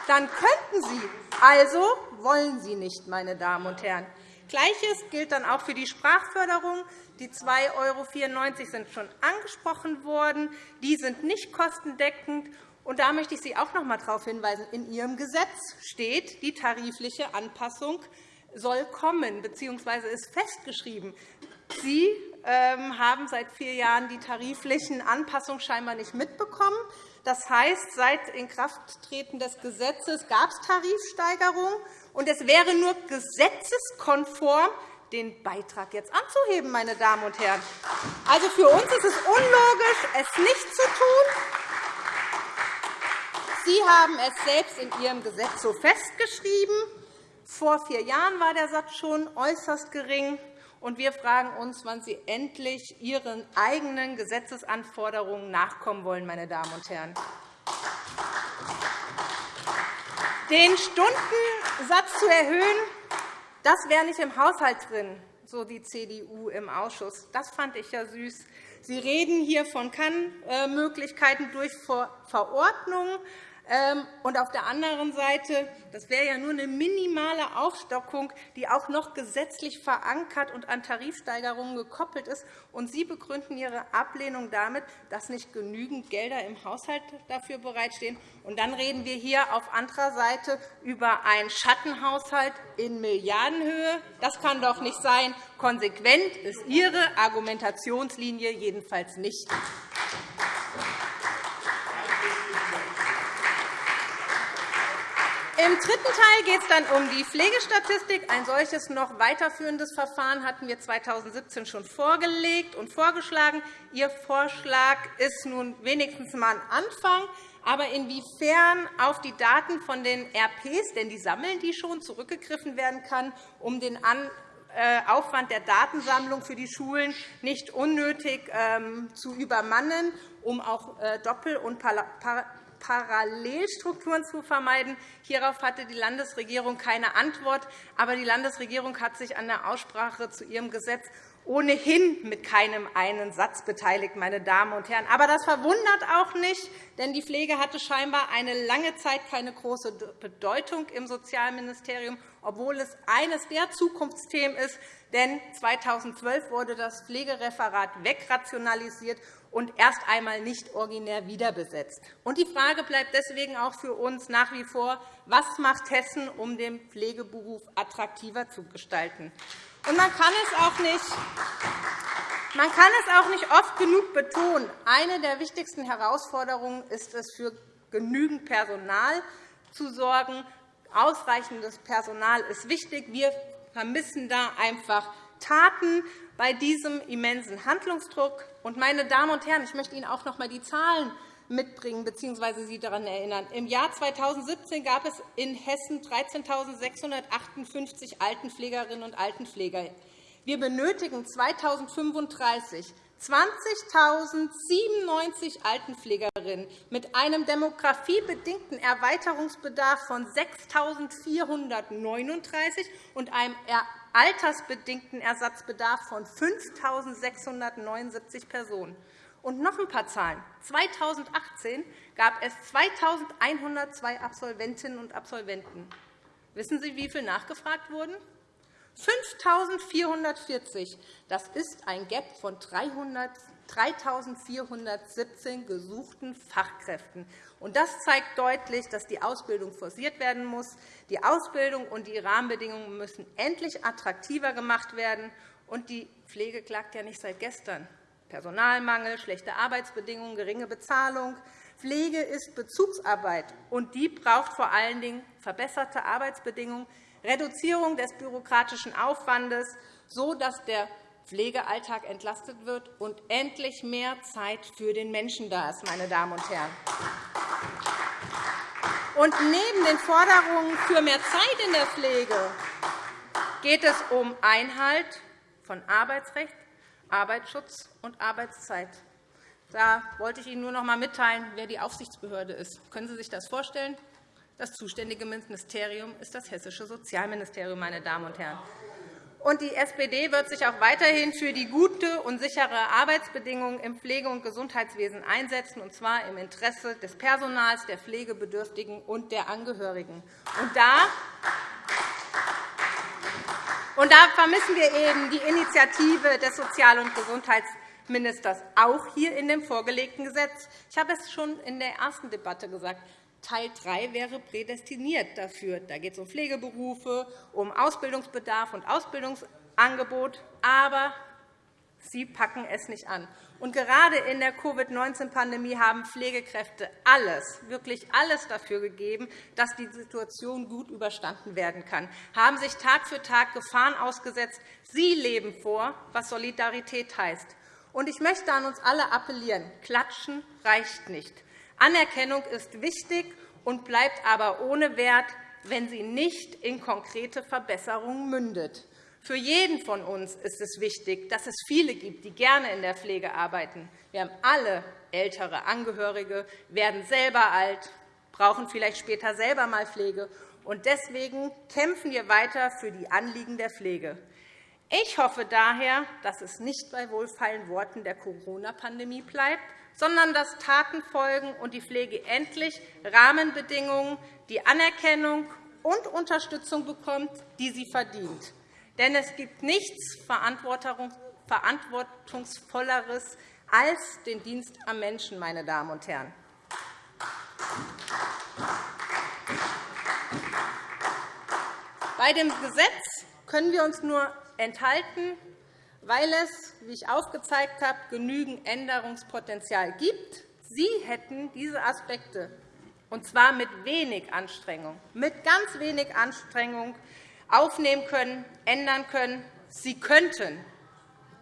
dann könnten Sie. Also wollen Sie nicht, meine Damen und Herren. Gleiches gilt dann auch für die Sprachförderung. Die 2,94 € sind schon angesprochen worden. Die sind nicht kostendeckend. Und da möchte ich Sie auch noch einmal darauf hinweisen. In Ihrem Gesetz steht, die tarifliche Anpassung soll kommen bzw. ist festgeschrieben. Sie ähm, haben seit vier Jahren die tariflichen Anpassungen scheinbar nicht mitbekommen. Das heißt, seit Inkrafttreten des Gesetzes gab es Tarifsteigerungen, und es wäre nur gesetzeskonform, den Beitrag jetzt anzuheben. Meine Damen und Herren. Also für uns ist es unlogisch, es nicht zu tun. Sie haben es selbst in Ihrem Gesetz so festgeschrieben. Vor vier Jahren war der Satz schon äußerst gering. Und wir fragen uns, wann Sie endlich Ihren eigenen Gesetzesanforderungen nachkommen wollen. Meine Damen und Herren. Den Stundensatz zu erhöhen, das wäre nicht im Haushalt drin, so die CDU im Ausschuss. Das fand ich ja süß. Sie reden hier von Kannmöglichkeiten durch Verordnungen. Ähm, und auf der anderen Seite, das wäre ja nur eine minimale Aufstockung, die auch noch gesetzlich verankert und an Tarifsteigerungen gekoppelt ist. Und Sie begründen Ihre Ablehnung damit, dass nicht genügend Gelder im Haushalt dafür bereitstehen. Und dann reden wir hier auf anderer Seite über einen Schattenhaushalt in Milliardenhöhe. Das kann doch nicht sein. Konsequent ist Ihre Argumentationslinie jedenfalls nicht. Im dritten Teil geht es dann um die Pflegestatistik. Ein solches noch weiterführendes Verfahren hatten wir 2017 schon vorgelegt und vorgeschlagen. Ihr Vorschlag ist nun wenigstens einmal ein Anfang. Aber inwiefern auf die Daten von den RPs, denn die sammeln die schon, zurückgegriffen werden kann, um den äh, Aufwand der Datensammlung für die Schulen nicht unnötig ähm, zu übermannen, um auch äh, Doppel- und Parallelstrukturen zu vermeiden. Hierauf hatte die Landesregierung keine Antwort. Aber die Landesregierung hat sich an der Aussprache zu ihrem Gesetz ohnehin mit keinem einen Satz beteiligt. Meine Damen und Herren. Aber das verwundert auch nicht, denn die Pflege hatte scheinbar eine lange Zeit keine große Bedeutung im Sozialministerium, obwohl es eines der Zukunftsthemen ist. Denn 2012 wurde das Pflegereferat wegrationalisiert und erst einmal nicht originär wiederbesetzt. die Frage bleibt deswegen auch für uns nach wie vor, was macht Hessen, um den Pflegeberuf attraktiver zu gestalten? man kann es auch nicht man kann es auch nicht oft genug betonen. Eine der wichtigsten Herausforderungen ist es, für genügend Personal zu sorgen. Ausreichendes Personal ist wichtig. Wir vermissen da einfach Taten bei diesem immensen Handlungsdruck. Meine Damen und Herren, ich möchte Ihnen auch noch einmal die Zahlen mitbringen bzw. Sie daran erinnern. Im Jahr 2017 gab es in Hessen 13.658 Altenpflegerinnen und Altenpfleger. Wir benötigen 2035 20.097 Altenpflegerinnen mit einem demografiebedingten Erweiterungsbedarf von 6.439 und einem altersbedingten Ersatzbedarf von 5.679 Personen. Und noch ein paar Zahlen. 2018 gab es 2.102 Absolventinnen und Absolventen. Wissen Sie, wie viele nachgefragt wurden? 5.440. Das ist ein Gap von 3.417 gesuchten Fachkräften. Das zeigt deutlich, dass die Ausbildung forciert werden muss. Die Ausbildung und die Rahmenbedingungen müssen endlich attraktiver gemacht werden. Und die Pflege klagt ja nicht seit gestern. Personalmangel, schlechte Arbeitsbedingungen, geringe Bezahlung. Pflege ist Bezugsarbeit, und die braucht vor allen Dingen verbesserte Arbeitsbedingungen, Reduzierung des bürokratischen Aufwandes, so dass der Pflegealltag entlastet wird und endlich mehr Zeit für den Menschen da ist. Meine Damen und Herren. Und neben den Forderungen für mehr Zeit in der Pflege geht es um Einhalt von Arbeitsrecht, Arbeitsschutz und Arbeitszeit. Da wollte ich Ihnen nur noch einmal mitteilen, wer die Aufsichtsbehörde ist. Können Sie sich das vorstellen? Das zuständige Ministerium ist das Hessische Sozialministerium. Meine Damen und Herren. Und die SPD wird sich auch weiterhin für die gute und sichere Arbeitsbedingungen im Pflege- und Gesundheitswesen einsetzen, und zwar im Interesse des Personals, der Pflegebedürftigen und der Angehörigen. Und da und da vermissen wir eben die Initiative des Sozial- und Gesundheitsministers auch hier in dem vorgelegten Gesetz. Ich habe es schon in der ersten Debatte gesagt. Teil 3 wäre prädestiniert dafür. Da geht es um Pflegeberufe, um Ausbildungsbedarf und Ausbildungsangebot. Aber Sie packen es nicht an. Und gerade in der Covid-19-Pandemie haben Pflegekräfte alles, wirklich alles dafür gegeben, dass die Situation gut überstanden werden kann, haben sich Tag für Tag Gefahren ausgesetzt. Sie leben vor, was Solidarität heißt. Und ich möchte an uns alle appellieren. Klatschen reicht nicht. Anerkennung ist wichtig und bleibt aber ohne Wert, wenn sie nicht in konkrete Verbesserungen mündet. Für jeden von uns ist es wichtig, dass es viele gibt, die gerne in der Pflege arbeiten. Wir haben alle ältere Angehörige, werden selber alt, brauchen vielleicht später selber einmal Pflege. Und deswegen kämpfen wir weiter für die Anliegen der Pflege. Ich hoffe daher, dass es nicht bei wohlfeilen Worten der Corona-Pandemie bleibt, sondern dass Taten folgen und die Pflege endlich Rahmenbedingungen, die Anerkennung und Unterstützung bekommt, die sie verdient. Denn es gibt nichts Verantwortungsvolleres als den Dienst am Menschen, meine Damen und Herren. Bei dem Gesetz können wir uns nur enthalten, weil es, wie ich aufgezeigt habe, genügend Änderungspotenzial gibt. Sie hätten diese Aspekte und zwar mit wenig Anstrengung, mit ganz wenig Anstrengung aufnehmen können, ändern können. Sie könnten,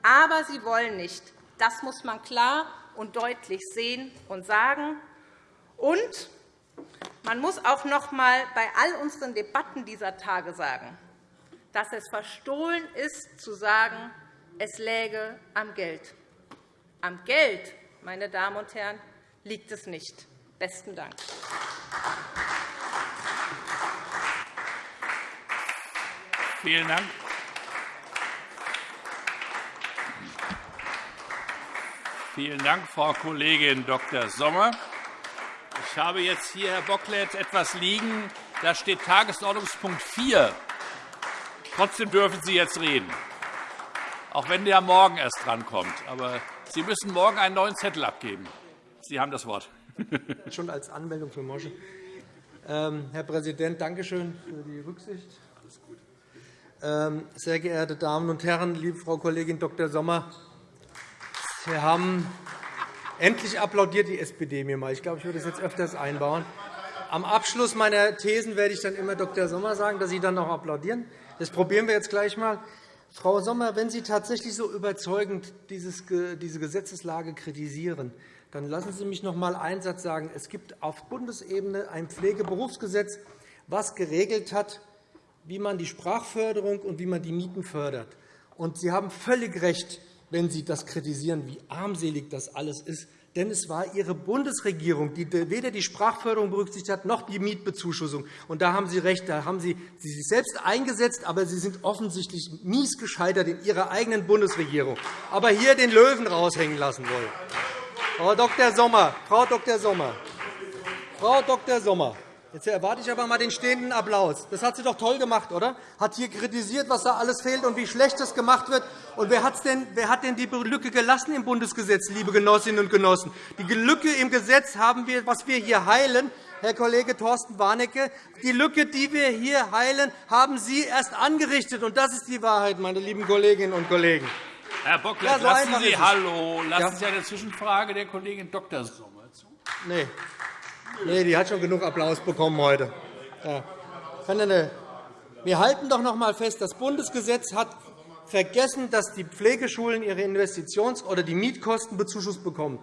aber sie wollen nicht. Das muss man klar und deutlich sehen und sagen. Und man muss auch noch einmal bei all unseren Debatten dieser Tage sagen, dass es verstohlen ist, zu sagen, es läge am Geld. Am Geld, meine Damen und Herren, liegt es nicht. Besten Dank. Vielen Dank. Vielen Dank, Frau Kollegin Dr. Sommer. Ich habe jetzt hier, Herr Bocklet, etwas liegen. Da steht Tagesordnungspunkt 4. Trotzdem dürfen Sie jetzt reden, auch wenn der morgen erst drankommt. Aber Sie müssen morgen einen neuen Zettel abgeben. Sie haben das Wort. Schon als Anmeldung für Mosche. Ähm, Herr Präsident, danke schön für die Rücksicht. Ähm, sehr geehrte Damen und Herren, liebe Frau Kollegin Dr. Sommer, Sie haben endlich applaudiert die SPD mir mal. Ich glaube, ich würde das jetzt öfters einbauen. Am Abschluss meiner Thesen werde ich dann immer Dr. Sommer sagen, dass Sie dann noch applaudieren. Das probieren wir jetzt gleich einmal. Frau Sommer, wenn Sie tatsächlich so überzeugend diese Gesetzeslage kritisieren, dann lassen Sie mich noch einmal einen Satz sagen. Es gibt auf Bundesebene ein Pflegeberufsgesetz, das geregelt hat, wie man die Sprachförderung und wie man die Mieten fördert. Und Sie haben völlig recht, wenn Sie das kritisieren, wie armselig das alles ist. Denn es war Ihre Bundesregierung, die weder die Sprachförderung berücksichtigt hat, noch die Mietbezuschussung. Und da haben Sie recht, da haben Sie sich selbst eingesetzt, aber Sie sind offensichtlich mies gescheitert in Ihrer eigenen Bundesregierung. Aber hier den Löwen raushängen lassen wollen. Frau Dr. Sommer, Frau Dr. Sommer, Frau Dr. Sommer, Jetzt erwarte ich aber einmal den stehenden Applaus. Das hat sie doch toll gemacht, oder? Hat hier kritisiert, was da alles fehlt und wie schlecht das gemacht wird. Und wer, hat's denn, wer hat denn die Lücke gelassen im Bundesgesetz, liebe Genossinnen und Genossen? Die Lücke im Gesetz haben wir, was wir hier heilen, Herr Kollege Thorsten Warnecke, die Lücke, die wir hier heilen, haben Sie erst angerichtet. Und das ist die Wahrheit, meine lieben Kolleginnen und Kollegen. Herr Bocklet, ja, so lassen Sie, hallo, lassen ja. Sie eine Zwischenfrage der Kollegin Dr. Sommer zu. Nein. Nee, die hat schon genug Applaus bekommen heute. Ja. Wir halten doch noch einmal fest, das Bundesgesetz hat vergessen, dass die Pflegeschulen ihre Investitions- oder die Mietkosten bezuschusst bekommen.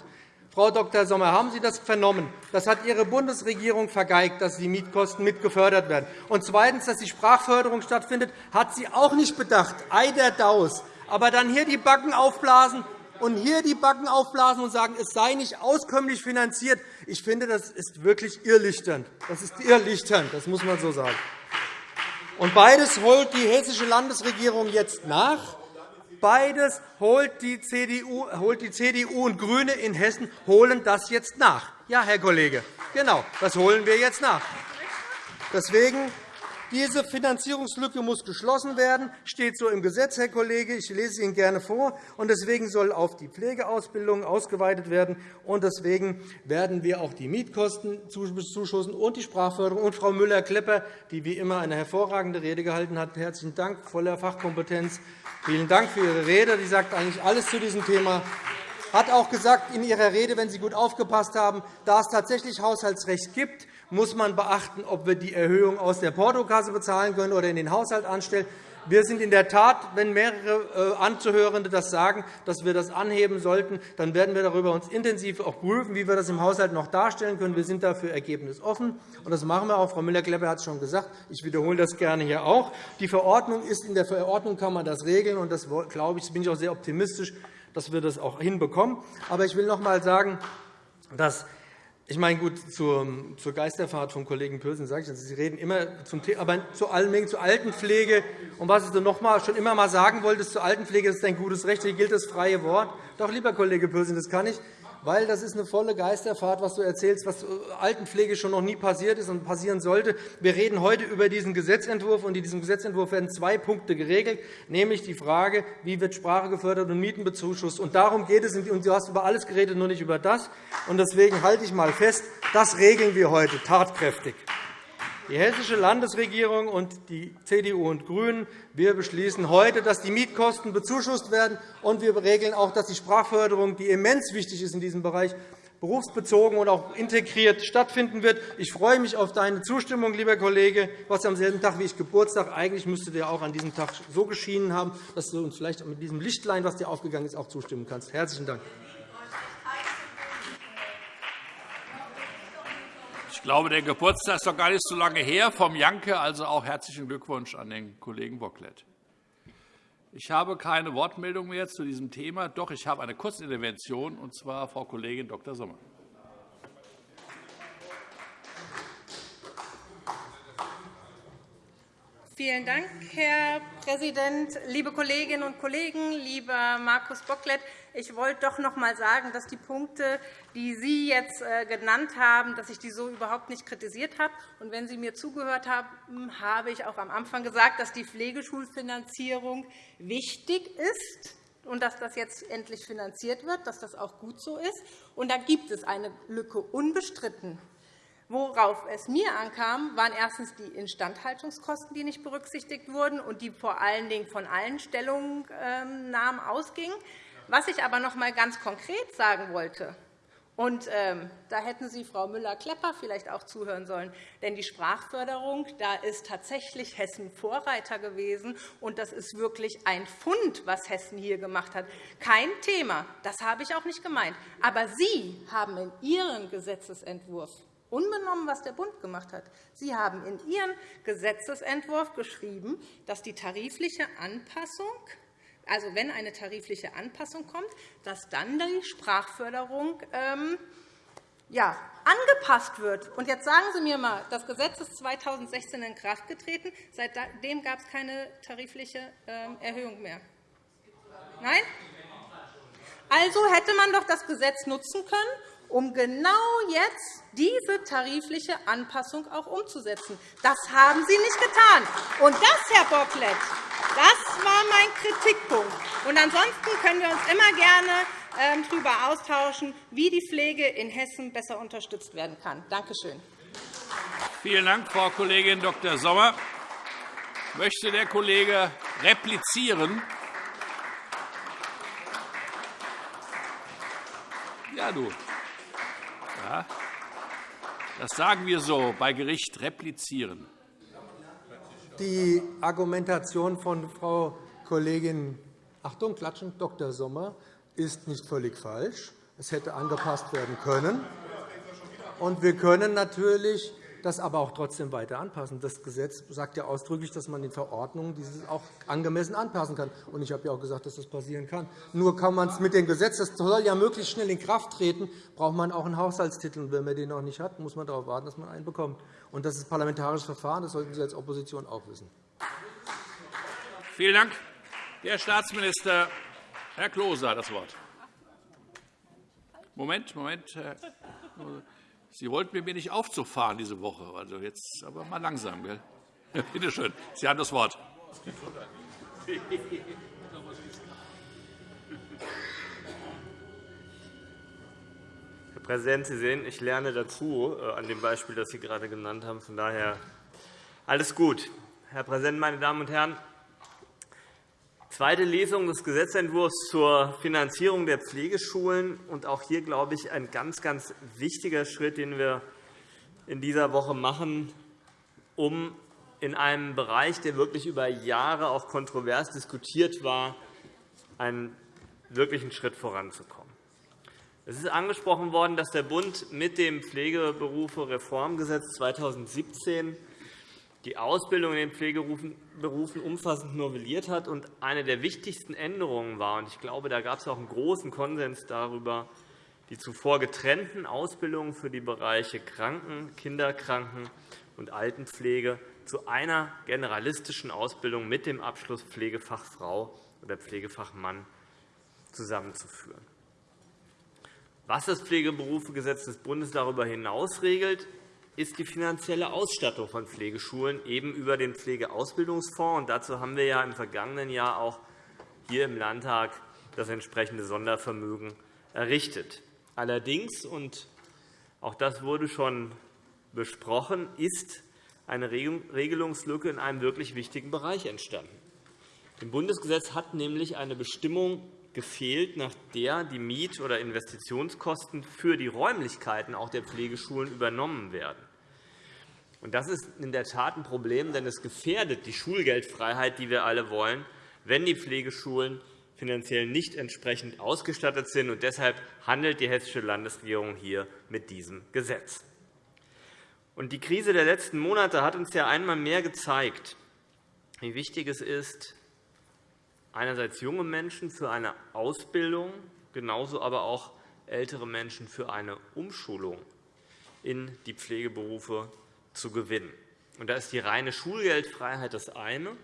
Frau Dr. Sommer, haben Sie das vernommen? Das hat Ihre Bundesregierung vergeigt, dass die Mietkosten mitgefördert werden. Und zweitens, dass die Sprachförderung stattfindet, hat sie auch nicht bedacht. Ei der Daus. Aber dann hier die Backen aufblasen und hier die Backen aufblasen und sagen, es sei nicht auskömmlich finanziert. Ich finde, das ist wirklich irrlichternd. Das ist irrlichternd, das muss man so sagen. Und beides holt die hessische Landesregierung jetzt nach. Beides holt die, CDU, holt die CDU und GRÜNE in Hessen holen das jetzt nach. Ja, Herr Kollege, genau, das holen wir jetzt nach. Deswegen diese Finanzierungslücke muss geschlossen werden, steht so im Gesetz, Herr Kollege. Ich lese es Ihnen gerne vor. Und deswegen soll auf die Pflegeausbildung ausgeweitet werden. Und deswegen werden wir auch die Mietkosten zuschussen und die Sprachförderung. Und Frau Müller-Klepper, die wie immer eine hervorragende Rede gehalten hat, herzlichen Dank, voller Fachkompetenz. Vielen Dank für Ihre Rede. Sie sagt eigentlich alles zu diesem Thema hat auch gesagt in Ihrer Rede, wenn Sie gut aufgepasst haben, da es tatsächlich Haushaltsrecht gibt, muss man beachten, ob wir die Erhöhung aus der Portokasse bezahlen können oder in den Haushalt anstellen. Wir sind in der Tat, wenn mehrere äh, Anzuhörende das sagen, dass wir das anheben sollten, dann werden wir darüber uns intensiv auch prüfen, wie wir das im Haushalt noch darstellen können. Wir sind dafür ergebnisoffen, und das machen wir auch. Frau Müller-Klepper hat es schon gesagt. Ich wiederhole das gerne hier auch. Die Verordnung ist in der Verordnung kann man das regeln, und das glaube ich, bin ich auch sehr optimistisch, dass wir das auch hinbekommen. Aber ich will noch einmal sagen, dass ich meine, gut, zur, Geisterfahrt vom Kollegen Pürsün sage ich, das. Sie reden immer zum Thema, aber zu allem zur Altenpflege. Und was du noch mal, schon immer einmal sagen wolltest zur Altenpflege, das ist ein gutes Recht. Hier gilt das freie Wort. Doch, lieber Kollege Pürsün, das kann ich weil das ist eine volle Geisterfahrt, was du erzählst, was Altenpflege schon noch nie passiert ist und passieren sollte. Wir reden heute über diesen Gesetzentwurf, und in diesem Gesetzentwurf werden zwei Punkte geregelt, nämlich die Frage, wie wird Sprache gefördert und Mieten bezuschusst. Und darum geht es. Und du hast über alles geredet, nur nicht über das. Und deswegen halte ich einmal fest, das regeln wir heute tatkräftig. Die Hessische Landesregierung und die CDU und GRÜNEN wir beschließen heute, dass die Mietkosten bezuschusst werden, und wir regeln auch, dass die Sprachförderung, die immens wichtig ist in diesem Bereich, berufsbezogen und auch integriert stattfinden wird. Ich freue mich auf deine Zustimmung, lieber Kollege. Hast am selben Tag wie ich Geburtstag. Eigentlich müsste dir auch an diesem Tag so geschienen haben, dass du uns vielleicht mit diesem Lichtlein, was dir aufgegangen ist, auch zustimmen kannst. Herzlichen Dank. Ich glaube, der Geburtstag ist doch gar nicht so lange her vom Janke. Also auch herzlichen Glückwunsch an den Kollegen Bocklet. Ich habe keine Wortmeldung mehr zu diesem Thema. Doch, ich habe eine Kurzintervention, und zwar Frau Kollegin Dr. Sommer. Vielen Dank, Herr Präsident. Liebe Kolleginnen und Kollegen, lieber Markus Bocklet, ich wollte doch noch einmal sagen, dass die Punkte, die Sie jetzt äh, genannt haben, dass ich die so überhaupt nicht kritisiert habe. Und wenn Sie mir zugehört haben, habe ich auch am Anfang gesagt, dass die Pflegeschulfinanzierung wichtig ist und dass das jetzt endlich finanziert wird, dass das auch gut so ist. Und da gibt es eine Lücke unbestritten. Worauf es mir ankam, waren erstens die Instandhaltungskosten, die nicht berücksichtigt wurden und die vor allen Dingen von allen Stellungnahmen ausgingen. Was ich aber noch einmal ganz konkret sagen wollte, und ähm, da hätten Sie, Frau Müller-Klepper, vielleicht auch zuhören sollen. Denn die Sprachförderung, da ist tatsächlich Hessen Vorreiter gewesen. Und das ist wirklich ein Fund, was Hessen hier gemacht hat. Kein Thema. Das habe ich auch nicht gemeint. Aber Sie haben in Ihrem Gesetzentwurf unbenommen, was der Bund gemacht hat. Sie haben in Ihren Gesetzentwurf geschrieben, dass die tarifliche Anpassung also wenn eine tarifliche Anpassung kommt, dass dann die Sprachförderung ähm, ja, angepasst wird. Und jetzt sagen Sie mir einmal, das Gesetz ist 2016 in Kraft getreten. Seitdem gab es keine tarifliche ähm, Erhöhung mehr. Nein? Also hätte man doch das Gesetz nutzen können, um genau jetzt diese tarifliche Anpassung auch umzusetzen. Das haben Sie nicht getan. Und das, Herr Bocklet, das war mein Kritikpunkt. Und ansonsten können wir uns immer gerne ähm, darüber austauschen, wie die Pflege in Hessen besser unterstützt werden kann. Danke schön. Vielen Dank, Frau Kollegin Dr. Sommer. Möchte der Kollege replizieren? Ja, du. Das sagen wir so bei Gericht replizieren. Die Argumentation von Frau Kollegin Achtung, klatschen, Dr. Sommer ist nicht völlig falsch. Es hätte angepasst werden können. Und wir können natürlich das aber auch trotzdem weiter anpassen. Das Gesetz sagt ja ausdrücklich, dass man in Verordnungen dieses auch angemessen anpassen kann. Und ich habe ja auch gesagt, dass das passieren kann. Nur kann man es mit dem Gesetz, das soll ja möglichst schnell in Kraft treten, braucht man auch einen Haushaltstitel. Und wenn man den noch nicht hat, muss man darauf warten, dass man einen bekommt. Und das ist parlamentarisches Verfahren. Das sollten Sie als Opposition auch wissen. Vielen Dank. Der Staatsminister, Herr Klose, hat das Wort. Moment, Moment. Herr Sie wollten mir nicht Aufzug diese Woche. Also jetzt aber mal langsam. Gell? Bitte schön. Sie haben das Wort. Herr Präsident, Sie sehen, ich lerne dazu äh, an dem Beispiel, das Sie gerade genannt haben. Von daher alles gut. Herr Präsident, meine Damen und Herren! Zweite Lesung des Gesetzentwurfs zur Finanzierung der Pflegeschulen. Und auch hier, glaube ich, ein ganz, ganz wichtiger Schritt, den wir in dieser Woche machen, um in einem Bereich, der wirklich über Jahre auch kontrovers diskutiert war, einen wirklichen Schritt voranzukommen. Es ist angesprochen worden, dass der Bund mit dem Pflegeberufe-Reformgesetz 2017 die Ausbildung in den Pflegeberufen umfassend novelliert hat. Und eine der wichtigsten Änderungen war, und ich glaube, da gab es auch einen großen Konsens darüber, die zuvor getrennten Ausbildungen für die Bereiche Kranken-, Kinderkranken- und Altenpflege zu einer generalistischen Ausbildung mit dem Abschluss Pflegefachfrau oder Pflegefachmann zusammenzuführen. Was das Pflegeberufegesetz des Bundes darüber hinaus regelt, ist die finanzielle Ausstattung von Pflegeschulen eben über den Pflegeausbildungsfonds. dazu haben wir ja im vergangenen Jahr auch hier im Landtag das entsprechende Sondervermögen errichtet. Allerdings, und auch das wurde schon besprochen, ist eine Regelungslücke in einem wirklich wichtigen Bereich entstanden. Im Bundesgesetz hat nämlich eine Bestimmung gefehlt, nach der die Miet- oder Investitionskosten für die Räumlichkeiten auch der Pflegeschulen übernommen werden. Das ist in der Tat ein Problem, denn es gefährdet die Schulgeldfreiheit, die wir alle wollen, wenn die Pflegeschulen finanziell nicht entsprechend ausgestattet sind. Und deshalb handelt die Hessische Landesregierung hier mit diesem Gesetz. Und die Krise der letzten Monate hat uns ja einmal mehr gezeigt, wie wichtig es ist, einerseits junge Menschen für eine Ausbildung, genauso aber auch ältere Menschen für eine Umschulung in die Pflegeberufe zu gewinnen. da ist die reine Schulgeldfreiheit das eine.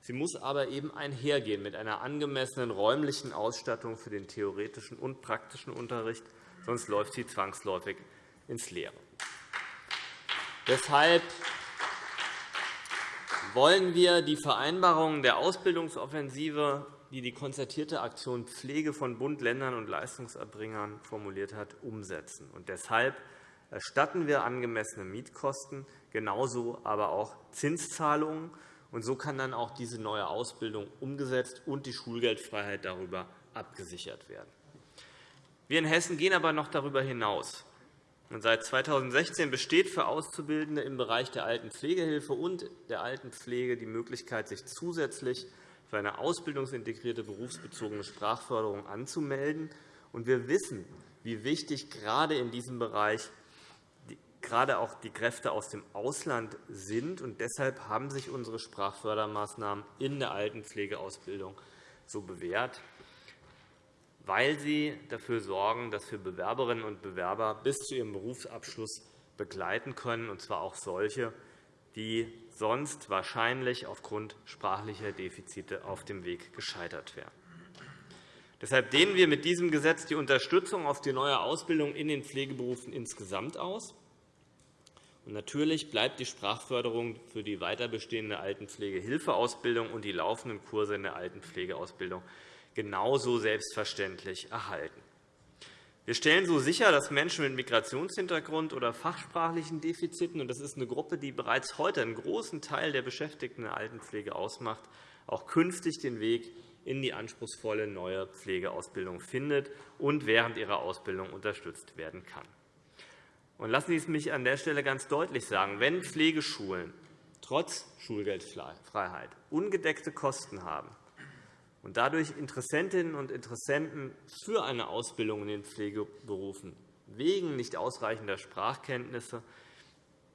Sie muss aber eben einhergehen mit einer angemessenen räumlichen Ausstattung für den theoretischen und praktischen Unterricht, sonst läuft sie zwangsläufig ins Leere. Deshalb wollen wir die Vereinbarungen der Ausbildungsoffensive, die die konzertierte Aktion Pflege von Bund, Ländern und Leistungserbringern formuliert hat, umsetzen. Und deshalb erstatten wir angemessene Mietkosten, genauso aber auch Zinszahlungen. Und so kann dann auch diese neue Ausbildung umgesetzt und die Schulgeldfreiheit darüber abgesichert werden. Wir in Hessen gehen aber noch darüber hinaus. Seit 2016 besteht für Auszubildende im Bereich der Altenpflegehilfe und der Altenpflege die Möglichkeit, sich zusätzlich für eine ausbildungsintegrierte berufsbezogene Sprachförderung anzumelden. Wir wissen, wie wichtig gerade in diesem Bereich gerade auch die Kräfte aus dem Ausland sind. Und deshalb haben sich unsere Sprachfördermaßnahmen in der Altenpflegeausbildung so bewährt weil sie dafür sorgen, dass wir Bewerberinnen und Bewerber bis zu ihrem Berufsabschluss begleiten können, und zwar auch solche, die sonst wahrscheinlich aufgrund sprachlicher Defizite auf dem Weg gescheitert wären. Deshalb dehnen wir mit diesem Gesetz die Unterstützung auf die neue Ausbildung in den Pflegeberufen insgesamt aus. Natürlich bleibt die Sprachförderung für die weiter bestehende Altenpflegehilfeausbildung und die laufenden Kurse in der Altenpflegeausbildung genauso selbstverständlich erhalten. Wir stellen so sicher, dass Menschen mit Migrationshintergrund oder fachsprachlichen Defiziten – und das ist eine Gruppe, die bereits heute einen großen Teil der Beschäftigten in der Altenpflege ausmacht – auch künftig den Weg in die anspruchsvolle neue Pflegeausbildung findet und während ihrer Ausbildung unterstützt werden kann. Und lassen Sie es mich an der Stelle ganz deutlich sagen. Wenn Pflegeschulen trotz Schulgeldfreiheit ungedeckte Kosten haben, und dadurch Interessentinnen und Interessenten für eine Ausbildung in den Pflegeberufen wegen nicht ausreichender Sprachkenntnisse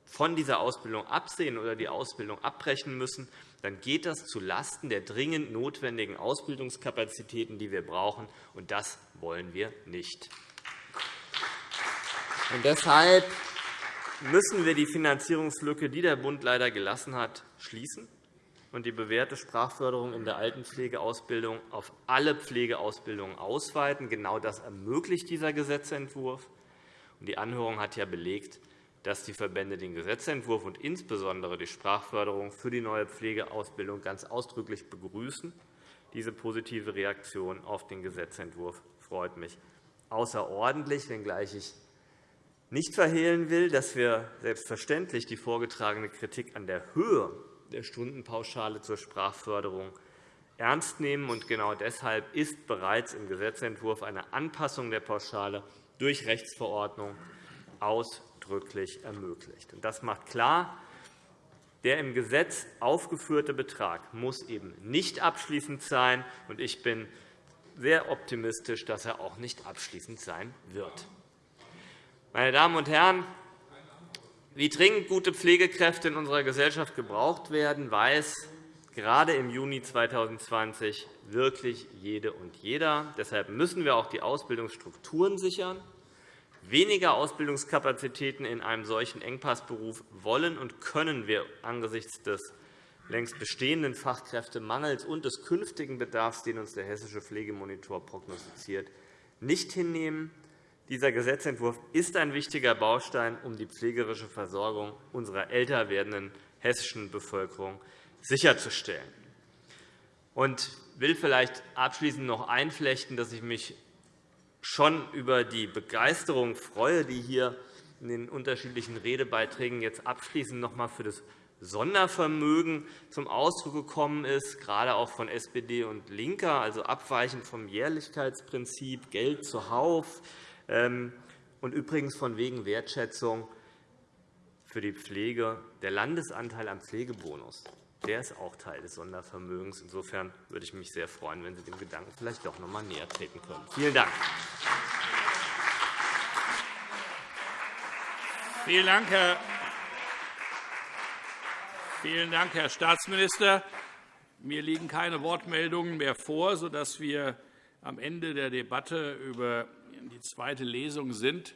von dieser Ausbildung absehen oder die Ausbildung abbrechen müssen, dann geht das zulasten der dringend notwendigen Ausbildungskapazitäten, die wir brauchen. Und das wollen wir nicht. Und deshalb müssen wir die Finanzierungslücke, die der Bund leider gelassen hat, schließen und die bewährte Sprachförderung in der Altenpflegeausbildung auf alle Pflegeausbildungen ausweiten. Genau das ermöglicht dieser Gesetzentwurf. Die Anhörung hat ja belegt, dass die Verbände den Gesetzentwurf und insbesondere die Sprachförderung für die neue Pflegeausbildung ganz ausdrücklich begrüßen. Diese positive Reaktion auf den Gesetzentwurf freut mich außerordentlich, wenngleich ich nicht verhehlen will, dass wir selbstverständlich die vorgetragene Kritik an der Höhe der Stundenpauschale zur Sprachförderung ernst nehmen. Und genau deshalb ist bereits im Gesetzentwurf eine Anpassung der Pauschale durch Rechtsverordnung ausdrücklich ermöglicht. Das macht klar, der im Gesetz aufgeführte Betrag muss eben nicht abschließend sein. und Ich bin sehr optimistisch, dass er auch nicht abschließend sein wird. Meine Damen und Herren, wie dringend gute Pflegekräfte in unserer Gesellschaft gebraucht werden, weiß gerade im Juni 2020 wirklich jede und jeder. Deshalb müssen wir auch die Ausbildungsstrukturen sichern. Weniger Ausbildungskapazitäten in einem solchen Engpassberuf wollen und können wir angesichts des längst bestehenden Fachkräftemangels und des künftigen Bedarfs, den uns der Hessische Pflegemonitor prognostiziert, nicht hinnehmen. Dieser Gesetzentwurf ist ein wichtiger Baustein, um die pflegerische Versorgung unserer älter werdenden hessischen Bevölkerung sicherzustellen. Ich will vielleicht abschließend noch einflechten, dass ich mich schon über die Begeisterung freue, die hier in den unterschiedlichen Redebeiträgen jetzt abschließend noch einmal für das Sondervermögen zum Ausdruck gekommen ist, gerade auch von SPD und LINKER, also abweichend vom Jährlichkeitsprinzip, Geld zuhauf und übrigens von wegen Wertschätzung für die Pflege. Der Landesanteil am Pflegebonus der ist auch Teil des Sondervermögens. Insofern würde ich mich sehr freuen, wenn Sie dem Gedanken vielleicht doch noch einmal näher treten können. Vielen Dank. Vielen Dank, Herr Vielen Dank, Herr Staatsminister. Mir liegen keine Wortmeldungen mehr vor, sodass wir am Ende der Debatte über die zweite Lesung sind.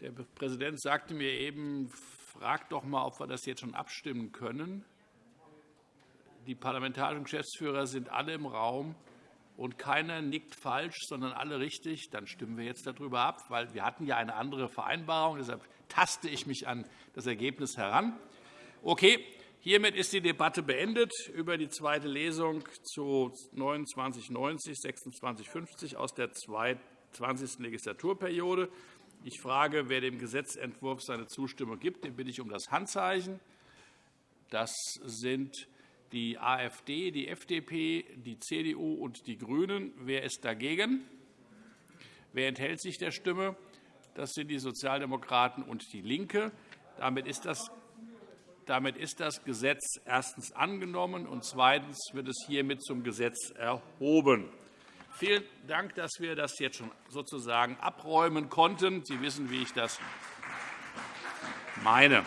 Der Präsident sagte mir eben, frag doch einmal, ob wir das jetzt schon abstimmen können. Die parlamentarischen Geschäftsführer sind alle im Raum, und keiner nickt falsch, sondern alle richtig. Dann stimmen wir jetzt darüber ab, weil wir hatten ja eine andere Vereinbarung. Deshalb taste ich mich an das Ergebnis heran. Okay, hiermit ist die Debatte beendet über die zweite Lesung zu 2990 2650 aus der 20. Legislaturperiode. Ich frage, wer dem Gesetzentwurf seine Zustimmung gibt. Den bitte ich um das Handzeichen. Das sind die AfD, die FDP, die CDU und die GRÜNEN. Wer ist dagegen? Wer enthält sich der Stimme? Das sind die Sozialdemokraten und DIE LINKE. Damit ist das damit ist das Gesetz erstens angenommen, und zweitens wird es hiermit zum Gesetz erhoben. Vielen Dank, dass wir das jetzt schon sozusagen abräumen konnten. Sie wissen, wie ich das meine.